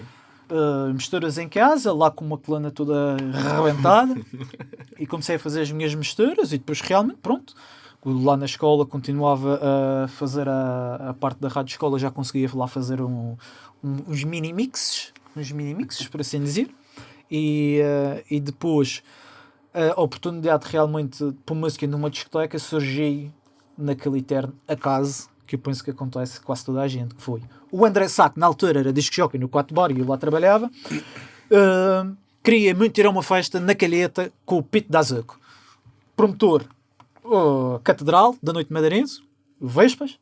Uh, misturas em casa, lá com uma coluna toda arrebentada, (laughs) e comecei a fazer as minhas misturas. E depois, realmente, pronto, lá na escola continuava a fazer a, a parte da rádio escola, já conseguia lá fazer um- uns mini mixes, uns mini mixes, por assim dizer. E, uh, e depois a oportunidade realmente pôr música numa discoteca surgiu naquele eterno acaso que eu penso que acontece quase toda a gente, que foi o André que na altura era disc jockey no 4 bar e eu lá trabalhava, uh, queria muito ir a uma festa na Calheta com o Pito da Azuco. Promotor, uh, Catedral, da Noite Madeirense, Vespas,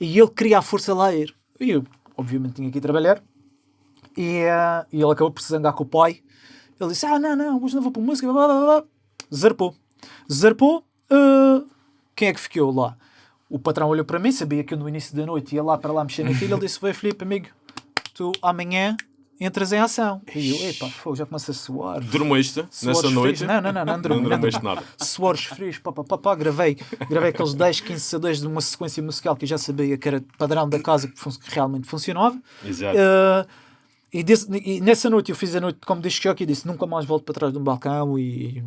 e ele queria à força lá ir. E eu, obviamente, tinha que ir trabalhar. E, uh, e ele acabou se zangar com o pai. Ele disse: Ah, não, não, hoje não vou para música. Blá, blá, blá. Zarpou. Zarpou. uh, quem é que ficou lá? O patrão olhou para mim, sabia que eu no início da noite ia lá para lá mexer naquilo. Ele disse: Vai, Filipe, amigo, tu amanhã entras em ação. E eu, epá, fogo, já começa a suar.
Dormiste nessa
frios.
noite?
Não, não, não, não dormi.
Não
não
dormiste
dormi.
nada.
Suores frios, pá, pá, pá, pá, gravei, gravei aqueles 10, 15 CDs de uma sequência musical que eu já sabia que era padrão da casa que, fun- que realmente funcionava.
Exato.
Uh, e, desse- e nessa noite eu fiz a noite como disc jockey e disse nunca mais volto para trás de um balcão e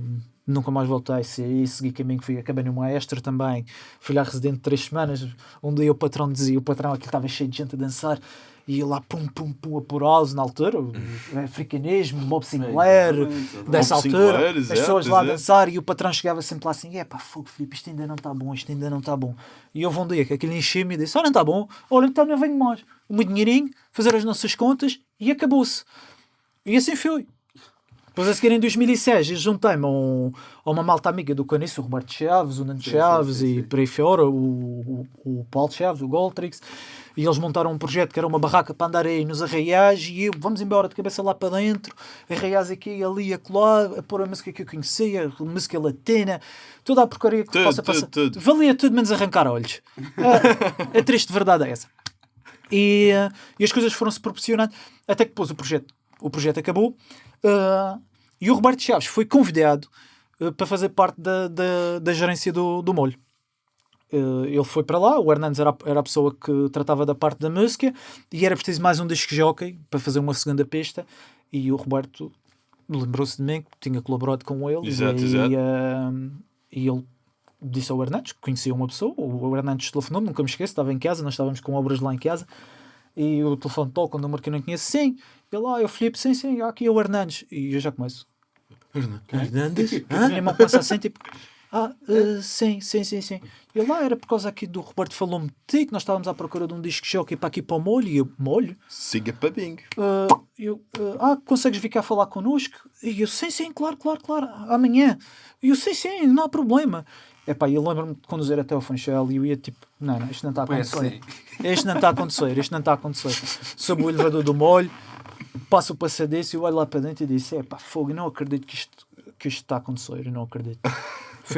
nunca mais voltei e segui caminho fui, acabei no maestro também fui lá residente três semanas um dia o patrão dizia o patrão aqui estava cheio de gente a dançar e ia lá pum pum pum a por house na altura o africanismo, Bob Sinclair dessa
Bob
altura
Sinclair,
as
exato,
pessoas lá a
exato.
dançar e o patrão chegava sempre lá assim é pá fogo Filipe isto ainda não está bom isto ainda não está bom e houve um dia que aquilo encheu-me e disse ah não está bom olha então não venho mais o meu dinheirinho fazer as nossas contas e acabou-se e assim foi. Depois a seguir em 2006 eu juntei-me a, um- a uma malta amiga do Caniço, o Roberto Chaves, o Nando Chaves
sim, sim,
e
sim.
por aí fora, o, o, o Paulo Chaves, o Goltrix, e eles montaram um projeto que era uma barraca para andar aí nos arraiais e eu, vamos embora de cabeça lá para dentro, arraiais aqui, ali, acolá, a pôr a música que eu conhecia, a música latina, toda a porcaria que
Tudo,
possa
tudo,
passar.
tudo.
Valia tudo menos arrancar olhos. a, a triste verdade é essa. E, eh, e as coisas foram-se proporcionando até que depois o projeto, o projeto acabou eh, e o Roberto Chaves foi convidado eh, para fazer parte da, da, da gerência do, do molho. Eh, ele foi para lá, o Hernandes era, a- era a pessoa que tratava da parte da música e era preciso mais um disco jockey para fazer uma segunda pista e o Roberto lembrou-se de mim que tinha colaborado com ele
Exato,
e,
exato.
eh, e ele disse ao Hernandes, que conhecia uma pessoa, o Hernandes telefonou, nunca me esqueço, estava em casa, nós estávamos com obras lá em casa e o telefone toca, um número que eu não conheço, sim, ele, ah, eu Filipe, sim, sim, aqui é o Hernandes e eu já começo
Hernandes?
a minha irmã começa assim, tipo, ah, eh, sim, sim, sim, sim. E lá era por causa aqui do Roberto falou-me de ti, que nós estávamos à procura de um disco jockey para aqui para o molho, e eu, molho?
Siga para bingo.
Ah, eu, ah, ah, consegues vir cá falar connosco? E eu, sim, sim, claro, claro, claro, amanhã. E eu, sim, sim, não há problema. Epá, eu lembro-me de conduzir até ao Funchal e eu ia tipo, não, não, isto não está a
Foi
acontecer.
assim. (laughs)
Isto não está a acontecer, isto não está a acontecer. Sob o elevador do molho, passo o passadeço e eu olho lá para dentro e disse: Epá, fogo, eu não acredito que isto, que isto está a acontecer, eu não acredito.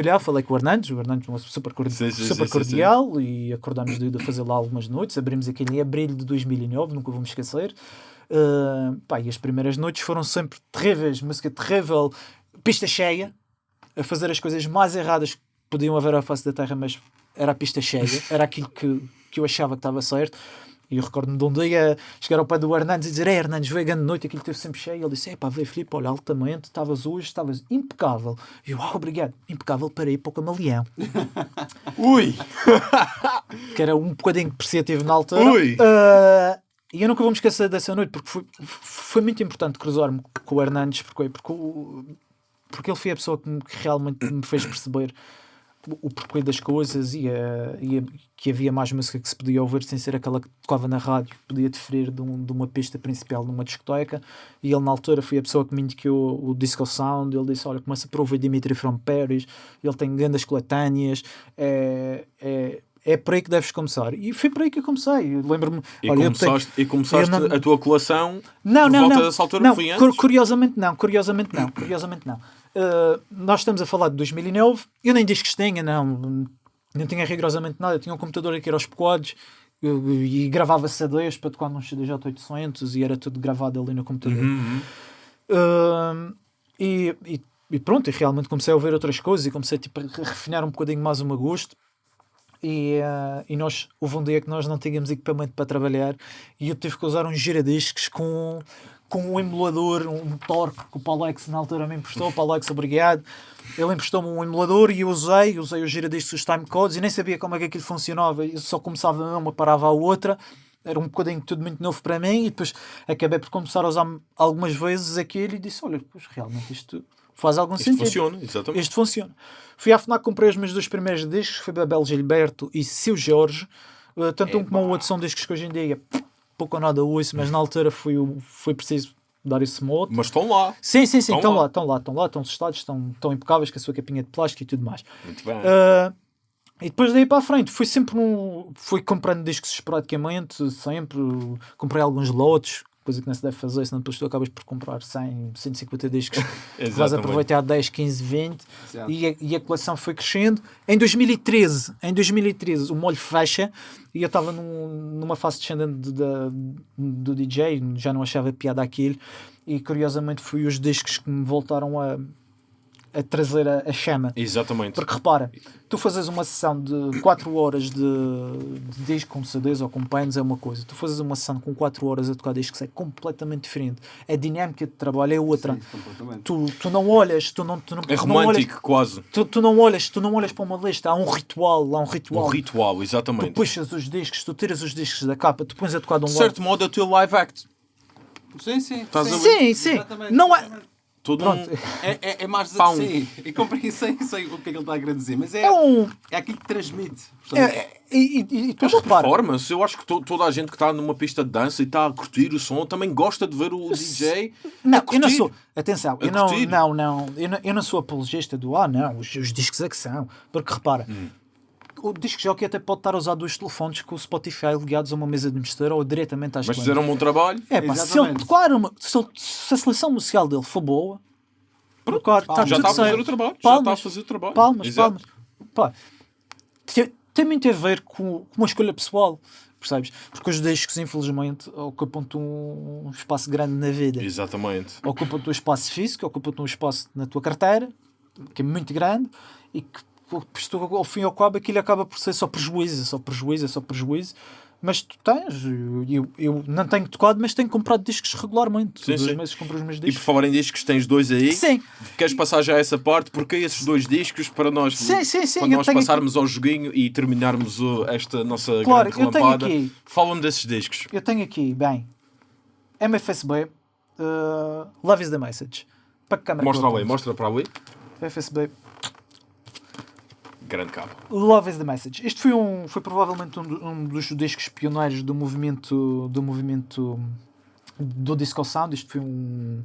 Lá, falei com o Hernandes, o Hernandes é uma super, cordi-
Sim, sim,
super
sim,
cordial e acordámos de, de fazer lá algumas noites. Abrimos aquele em abril de 2009, nunca vou me esquecer. Uh, pá, e as primeiras noites foram sempre terríveis, música terrível, pista cheia, a fazer as coisas mais erradas que podiam haver à face da terra, mas era a pista cheia, era aquilo que, que eu achava que estava certo. E eu recordo-me de um dia chegar ao pé do Hernandes e dizer: Ei, Hernandes, veio a grande noite, aquilo esteve sempre cheio. Ele disse: Epá, veio Filipe, olha, altamente, estavas hoje, estavas impecável. E eu, ah, obrigado, impecável para ir para o camaleão, (laughs)
Ui! (laughs)
que era um bocadinho depreciativo na altura.
Ui!
Ah, e eu nunca vou me esquecer dessa noite, porque foi, foi muito importante cruzar-me com o Hernandes, porque, porque, porque ele foi a pessoa que, me- que realmente me fez perceber o, porquê das coisas e, a- e a- que havia mais música que se podia ouvir sem ser aquela que tocava na rádio, que podia diferir de, um- de uma pista principal numa discoteca. E ele, na altura, foi a pessoa que me indicou o Disco Sound. Ele disse: Olha, começa por ouvir Dimitri from Paris, ele tem grandes coletâneas, é, é, é por aí que deves começar. E foi por aí que eu comecei. Lembro-me.
E
olha, eu tenho-
começaste, e começaste
não-
a tua colação
não, não,
volta
não.
dessa altura?
não curiosamente não, curiosamente não, curiosamente não. Uh, nós estamos a falar de 2009, eu nem discos tinha, não, não tinha rigorosamente nada, eu tinha um computador aqui aos pecoados eu- e gravava CDs para tocar num CDJ 800 e era tudo gravado ali no computador.
Uhum.
Uh, e, e, e pronto, e realmente comecei a ouvir outras coisas e comecei tipo, a refinar um bocadinho mais o meu gosto. E, uh, e nós, houve um dia que nós não tínhamos equipamento para trabalhar e eu tive que usar uns giradiscos com, com um emulador, um torque que o Paulex na altura me emprestou. Paulex, obrigado. Ele emprestou-me um emulador e eu usei, usei os giradiscos, os timecodes e nem sabia como é que aquilo funcionava. Eu só começava uma, parava a outra. Era um bocadinho tudo muito novo para mim e depois acabei por começar a usar algumas vezes aquilo e disse: Olha, pois realmente isto faz algum
Isto
sentido.
funciona, exatamente.
Isto funciona. Fui à FNAC, comprei os meus dois primeiros discos, foi Babel Gilberto e Seu Jorge. Uh, tanto um como o outro são discos que hoje em dia pouco ou nada ouço, mas na altura foi, foi preciso dar esse mote.
Mas estão lá.
Sim, sim, sim,
Estão lá.
estão lá, estão lá, estão testados, estão, estão impecáveis com a sua capinha de plástico e tudo mais.
Muito bem.
Uh, e depois daí para a frente, fui sempre um, fui comprando discos esporadicamente, sempre. Comprei alguns lotes, coisa que não se deve fazer, senão depois tu acabas por comprar 100, 150 discos. (laughs) vais aproveitar 10, 15, 20
Exato.
e a, e a coleção foi crescendo. Em 2013, em 2013 o molho fecha e eu estava num- numa fase descendente de- da- do DJ, já não achava piada aquilo e curiosamente foi os discos que me voltaram a, a trazer a, a chama.
Exatamente.
Porque repara, tu fazes uma sessão de 4 horas de, de disco com CDs ou com pens é uma coisa. Tu fazes uma sessão com 4 horas a tocar discos é completamente diferente. A dinâmica de trabalho é outra.
Sim.
Tu, tu não olhas, tu não, tu não,
É
tu não olhas,
romântico, quase.
tu, tu não olhas, tu não olhas para uma lista, há um ritual, há um ritual.
Um ritual,
Tu
exatamente.
puxas os discos, tu tiras os discos da capa, tu pões a tocar de um
De
lado.
certo modo, é o teu live act.
Sim, sim.
Estás a
sim.
ver?
Sim, sim.
Exatamente,
Não é.
Todo
Pronto.
um...
É, é, é mais
Pão.
sim. E comprei sem (laughs) sei o que é que ele está a querer dizer, mas é,
É um.
é aquilo que transmite.
É,
portanto,
é- e, e, e tu
É uma
repara.
performance. Eu acho que to- toda a gente que está numa pista de dança e está a curtir o som também gosta de ver o DJ.
Não, eu não
curtir.
sou. Atenção, eu não, não, não, eu não, eu não sou apologista do ah, não, os, os discos é que são. Porque repara,
Hum.
O disco jockey até pode estar a usar dois telefones com o Spotify ligados a uma mesa de mistura ou diretamente às
Mas fizeram um bom trabalho.
É pá, se ele uma, se, ele- se a seleção musical dele for boa, tocar, está
já
tudo
está a fazer
certo.
o trabalho. Já
Palmas,
está a fazer o trabalho.
Palmas, palmas. Pá, tem, muito a ver com, com uma escolha pessoal, percebes? Porque os discos, infelizmente, ocupam-te um, um espaço grande na vida.
Exatamente.
Ocupam-te um espaço físico, ocupam-te um espaço na tua carteira, que é muito grande, e que isto, ao fim e ao cabo, aquilo acaba por ser só prejuízo, só prejuízo, só prejuízo. Mas tu tens, eu, eu, não tenho tocado, mas tenho comprado discos regularmente.
Sim, sim.
meses compro os meus
E por
discos.
falar em discos, tens dois aí.
Sim,
Queres passar já essa parte? Porque esses dois discos para nós,
Sim, sim, sim,
nós
tenho
passarmos ao joguinho e terminarmos o- esta nossa
Claro,
grande relampada,
aqui-
falam desses discos.
eu tenho aqui, bem, MFSB, uh, Love is the Message. Para que câmera
Mostra ali, mostra para ali.
FSB,
Grande cabo.
Love is the Message. Este foi, um, foi provavelmente um, um dos discos pioneiros do movimento do movimento do disco sound. Isto foi um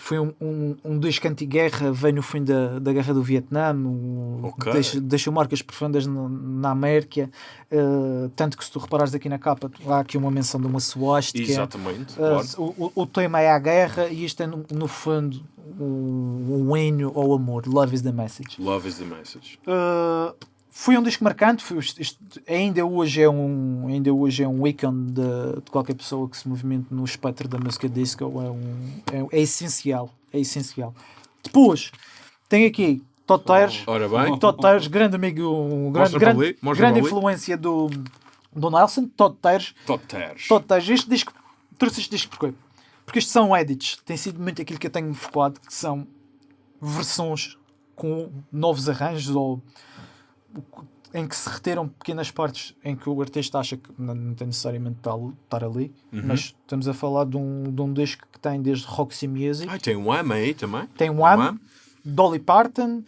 foi um, um, um disco anti-guerra, veio no fim da, da guerra do Vietnã, o-
Ok.
deixa- deixou marcas profundas na, na América, eh, tanto que se tu reparares aqui na capa, há aqui uma menção de uma suástica.
Exatamente.
Uh,
claro.
o, o- o tema é a guerra e isto é no, no fundo um, um hino ao amor. Love is the message.
Love is the message.
Uh, foi um disco marcante. Foi, isto- ainda hoje é um ainda hoje é um ícone de, de qualquer pessoa que se movimente no espectro da música disco. É, um, é, é essencial. É essencial. Depois tem aqui. Todd Tires, grande amigo, um grande, grande, grande influência do, do Nelson.
Tears.
Todd Tires, este disco, trouxe este disco porquê? Porque isto são edits, tem sido muito aquilo que eu tenho focado, que são versões com novos arranjos ou em que se retiram pequenas partes em que o artista acha que não, não tem necessariamente de estar- ali,
Uhum.
mas estamos a falar de um, de um disco que tem desde Roxy Music,
Ai, tem um Wham aí também.
tem Wham, Dolly Parton,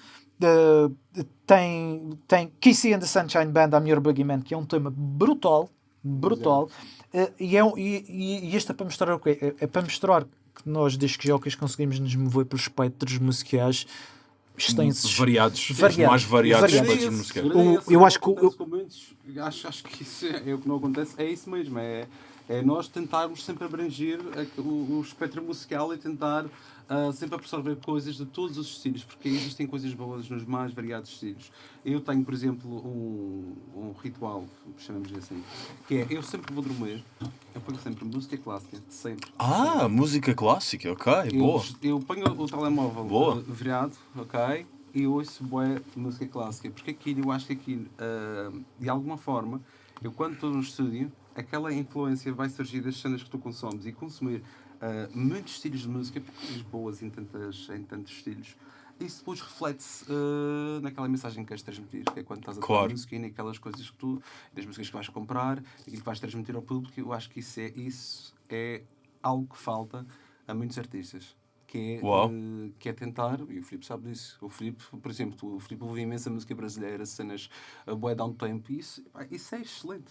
tem, tem Kissy and the Sunshine Band, I'm Your Boogeyman, que é um tema brutal, brutal, Eh, e, é, um- e, e- e isto é para mostrar o quê? É, é para mostrar que nós, discos jockeys, conseguimos nos mover pelos espectros musicais extensos.
Variados.
Variados.
Os mais variados musicais.
O- eu acho que
muitos. acho, acho que isso é, é o que não acontece, é isso mesmo, é, é nós tentarmos sempre abranger o, o espectro musical e tentar ah, sempre absorver coisas de todos os estilos, porque existem coisas boas nos mais variados estilos. Eu tenho, por exemplo, um, um ritual, chamamos assim, que é, eu sempre vou dormir, eu ponho sempre música clássica, sempre.
Ah, música clássica, ok,
Eu,
boa.
eu ponho o telemóvel
Boa.
uh, virado, ok? E ouço bué música clássica. Porque aquilo, eu acho que aquilo, uh, de alguma forma, eu quando estou no estúdio, aquela influência vai surgir das cenas que tu consomes e consumir uh, muitos estilos de música, porque tens boas em, tantas, em tantos estilos. Isso depois reflete-se uh, naquela mensagem que queres transmitir, que é quando estás a tocar
Claro.
música e naquelas coisas que tu, das músicas que vais comprar, aquilo que vais transmitir ao público. Eu acho que isso é, isso é algo que falta a muitos artistas. Que é, eh, que é tentar, e o Filipe sabe disso. O Filipe, por exemplo, tu- o Filipe ouve imensa música brasileira, cenas a bué down tempo, e isso, isso é excelente.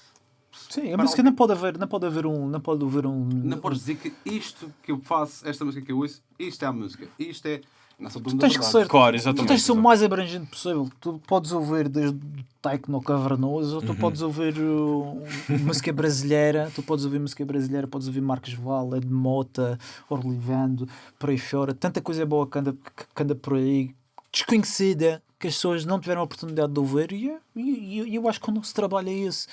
Sim, a música não pode haver, não pode haver um, não pode haver um.
Não podes dizer que isto que eu faço, esta música que eu ouço, isto é a música. Isto é. Da
tens que ser-
Claro,
Tu tens de ser o mais abrangente possível. Tu podes ouvir desde techno cavernoso, ou tu podes ouvir uh, música brasileira, tu podes ouvir música brasileira, podes ouvir Marcos Val, Ed Mota, Orlivando, por aí fora. Tanta coisa boa que anda, que anda por aí, desconhecida, que as pessoas não tiveram a oportunidade de ouvir, e, e, e eu acho que o nosso trabalho é esse.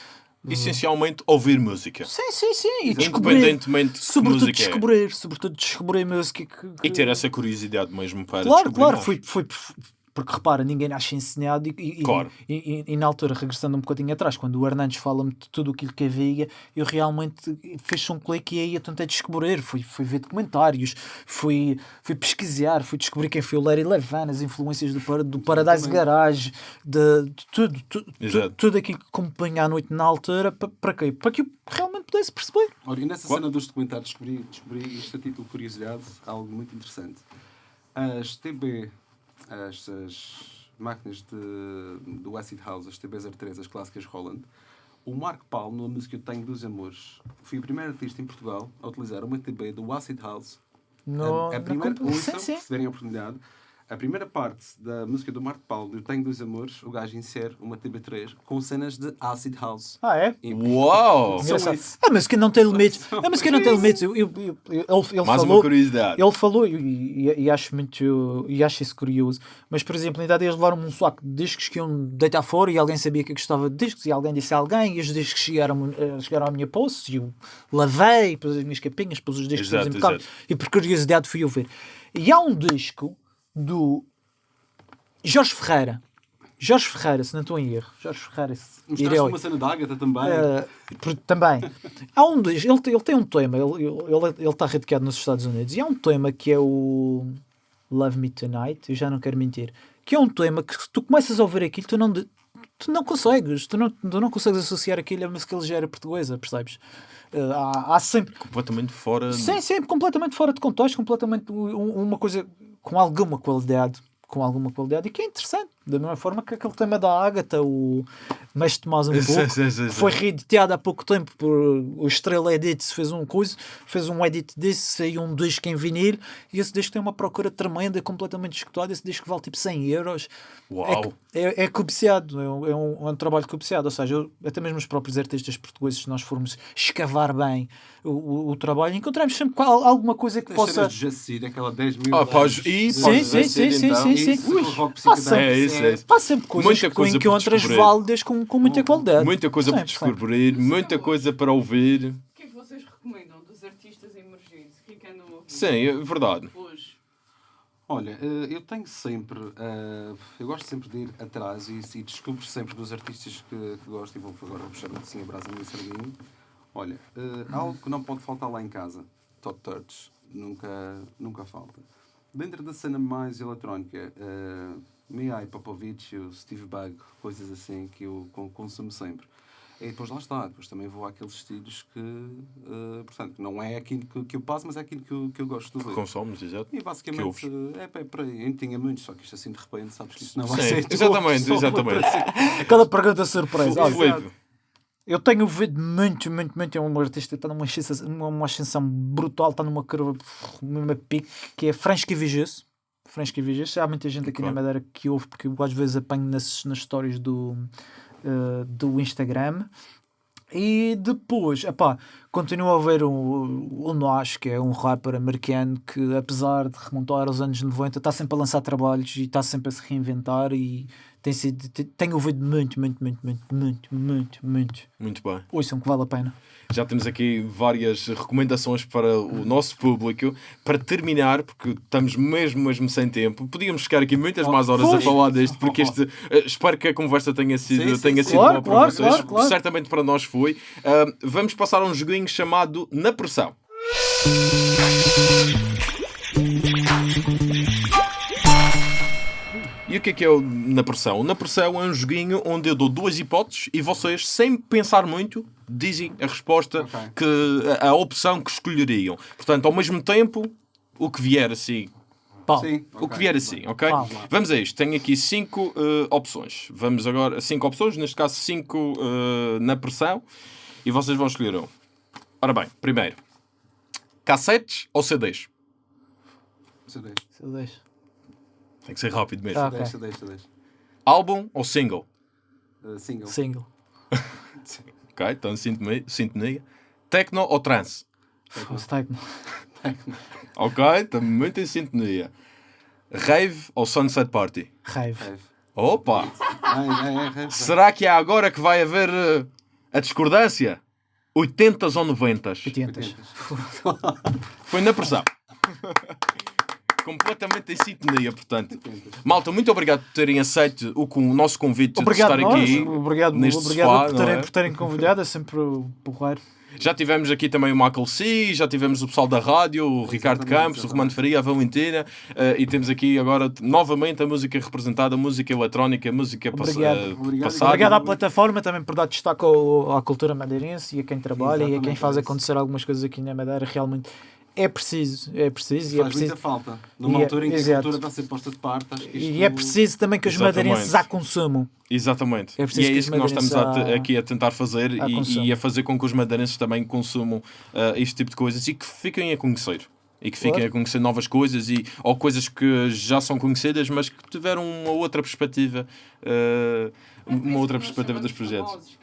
Essencialmente, ouvir música.
Sim, sim, sim. E.
Independentemente de
Sobretudo
música é.
descobrir, sobretudo descobrir música que, que-
E ter essa curiosidade mesmo para
Claro, claro,
mais.
foi, foi porque repara, ninguém nasce ensinado e, e,
Claro.
e, e- e na altura, regressando um bocadinho atrás, quando o Hernandes fala-me de tudo aquilo que havia, eu realmente fiz um clique e aí eu tentei descobrir, fui, fui ver documentários, fui, fui pesquisar, fui descobrir quem foi o Larry Levan, as influências do, do Paradise. Garage, de, de tudo, tu- tu- tudo aquilo que acompanha à noite na altura, pa- para quê? Para que eu realmente pudesse perceber.
Olha, e nessa
Qual?
cena dos documentários descobri, descobri isto a título de curiosidade, algo muito interessante. As TB, as, as máquinas de, do Acid House, as TB03, as clássicas Roland, o Marco Paulo, na música Eu Tenho Dos Amores, foi o primeiro artista em Portugal a utilizar uma TB do Acid House.
No,
a, a primeira, ouçam, se tiverem a oportunidade, a primeira parte da música do Marco Paulo, Eu Tenho Dos Amores, o gajo insere uma TB3 com cenas de Acid House.
Ah, é?
E-
Uau! (laughs)
Isso.
A música não tem limites. A música não tem limites. Eu, eu, eu- ele, ele
Mais uma
falou,
curiosidade.
ele falou e, e- e acho muito e acho isso curioso. Mas, por exemplo, ainda eles levaram um saco de discos que iam deitar fora e alguém sabia que eu gostava de discos e alguém disse a alguém e os discos chegaram, eh, chegaram à minha posse e eu lavei, pus as minhas capinhas, pus os discos
Exato, exato.
e por curiosidade fui ouvir. E há um disco do Jorge Ferreira. Jorge Ferreira, se não estou em erro. Jorge Ferreira.
Mostraste uma cena da Agatha também.
por- também. Há um ele, tem- ele tem um tema, ele, ele, ele está radicado nos Estados Unidos, e há um tema que é o Love Me Tonight, eu já não quero mentir, que é um tema que se tu começas a ouvir aquilo, tu não, tu não consegues, tu não, tu não consegues associar aquilo a música ligeira portuguesa, percebes? Eh, há, há sempre
Completamente fora.
Sim, sim, completamente fora de contexto, completamente um- uma coisa com alguma qualidade, com alguma qualidade, e que é interessante, da mesma forma que aquele tema da Ágata, o Mestre Tomás um pouco,
sim, sim, sim.
foi reeditado há pouco tempo por o Estrela Edit, fez um coisa, fez um edit desse, saiu um disco em vinil, e esse disco tem uma procura tremenda, completamente escutado, esse disco vale tipo 100 euros.
Uau.
É, é, é cobiciado, é um, é um- é um trabalho cobiciado, ou seja, eu- até mesmo os próprios artistas portugueses, se nós formos escavar bem o, o, o trabalho, encontramos sempre qual- alguma coisa que
As
possa.
Jacir, aquela 10 mil.
Ah, pós- e
de-
Sim, sim, sim, sim,
então.
sim, sim.
Isso,
Sempre-
É é isso.
Há sempre coisas
Muita
que
coisa
que encontras
descobrir.
válidas com, com muita qualidade.
Muita coisa para
Sempre, sempre.
descobrir, muita coisa para ouvir.
O que é que vocês recomendam dos artistas emergentes? O que é que andam a ouvir
Sim, é verdade.
hoje?
Olha, eh, eu tenho sempre. eh, eu gosto sempre de ir atrás e, e descubro sempre dos artistas que, que gosto e vou agora puxar assim a brasa no sardinho. Olha, eh, algo que não pode faltar lá em casa: Top Touch. Nunca, nunca falta. Dentro da cena mais eletrónica, uh, Mihai Popovic, o Steve Bug, coisas assim que eu con- consumo sempre. E depois lá está, depois também vou àqueles estilos que, eh, portanto, não é aquilo que, que eu passo, mas é aquilo que eu, que eu gosto de ver.
Consomes, exato.
E
Que
basicamente
ouves.
é, é por aí. Eu não tinha muitos, só que isto assim de repente, sabes que isto não vai
Sim,
ser.
exatamente, exatamente.
para ser-
Aquela pergunta surpresa. Olha,
Filipe,
eu tenho ouvido muito, muito, muito. É um artista que está numa ascensão, numa uma ascensão brutal, está numa curva, numa pique, que é Fransky Fransky Vigis. Há muita gente aqui
Ok.
na Madeira que ouve, porque eu às vezes apanho nas, nas stories do, eh, do Instagram. E depois, epá, continuo a ver o, o Nosh, que é um rapper americano que, apesar de remontar aos anos 90, está sempre a lançar trabalhos e está sempre a se reinventar. E tem sido, te- tenho ouvido muito, muito, muito, muito, muito, muito, muito.
muito bem.
Ouçam que vale a pena.
Já temos aqui várias recomendações para o nosso público. Para terminar, porque estamos mesmo, mesmo sem tempo, podíamos ficar aqui muitas mais horas a
pois.
falar deste, porque este, eh, espero que a conversa tenha sido,
Sim, sim,
tenha
sim.
sido
Claro,
boa para
claro,
vocês.
claro, claro.
Certamente para nós foi. Ah, vamos passar a um joguinho chamado Na Pressão. E o que é que é o Na Pressão? Na Pressão é um joguinho onde eu dou duas hipóteses e vocês, sem pensar muito, dizem a resposta,
Ok.
que, a, a opção que escolheriam. Portanto, ao mesmo tempo, o que vier assim.
Pau.
Sim,
O
ok.
que vier assim, ok?
Vamos
lá.
Vamos a isto. Tenho aqui cinco eh, opções. Vamos agora. Cinco opções, neste caso, cinco eh, na pressão. E vocês vão escolher um. Ora bem, primeiro: cassetes ou CDs?
CD,
Se eu deixo.
Tem que ser rápido mesmo.
CD,
Ok.
CD, CD.
Álbum ou single?
Uh, single.
Single. (laughs)
Ok, então em sintonia. sintonia. Tecno ou trance?
Fosse techno.
Ok, estamos muito em sintonia. Rave ou Sunset Party?
Rave.
Opa!
Ah, é, é.
Será que é agora que vai haver eh, a discordância? 80s ou 90s?
80.
Foi na pressão. (laughs) Completamente em sintonia, portanto. Malta, muito obrigado por terem aceito o, o nosso convite
Obrigado,
de estar
nós.
aqui.
Obrigado,
neste
obrigado
sofá,
por, terem,
é?
por terem convidado. É sempre porreiro.
Já tivemos aqui também o Michael C, já tivemos o pessoal da rádio, o Ricardo
Exatamente,
Campos, o
exatamente.
Romano Faria, a Valentina, eh, e temos aqui agora novamente a música representada, a música eletrónica, a música
Obrigado.
Obrigado.
passada.
Obrigado à plataforma também por dar destaque ao- à cultura madeirense e a quem trabalha e a quem
Exatamente,
faz
é
acontecer algumas coisas aqui na Madeira. Realmente é preciso, é preciso e é
Faz
preciso.
muita falta. Numa
E é-
altura em que a
exato.
cultura está a ser posta de parte, acho que isto...
E é preciso também que os
Exatamente.
madeirenses a consumam.
Exatamente.
É
e é
que
isso que nós estamos a aqui a tentar fazer
a
e, e a fazer com que os madeirenses também consumam eh, este tipo de coisas e que fiquem a conhecer. E que fiquem
Claro.
a conhecer novas coisas e, ou coisas que já são conhecidas, mas que tiveram uma outra perspectiva, eh, uma outra perspectiva dos projetos.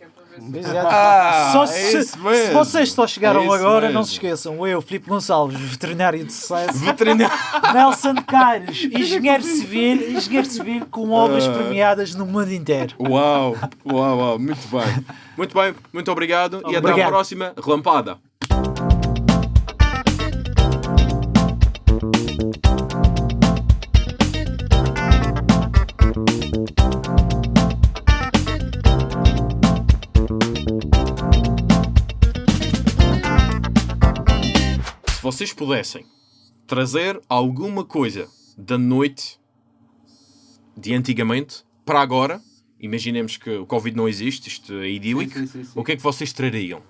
Ah,
Só
é
se, se vocês só chegaram
É
agora, não
mesmo.
se esqueçam. Eu, Filipe Gonçalves, veterinário de sucesso.
Veterinário.
Nelson Caires, engenheiro civil, engenheiro civil com obras
Ah.
premiadas no mundo inteiro.
Uau, uau, uau, muito bem. Muito bem, muito obrigado e até à
Obrigado.
próxima relampada. Vocês pudessem trazer alguma coisa da noite de antigamente para agora, imaginemos que o Covid não existe, isto é idílico,
Sim, sim, sim,
o que é que vocês trariam?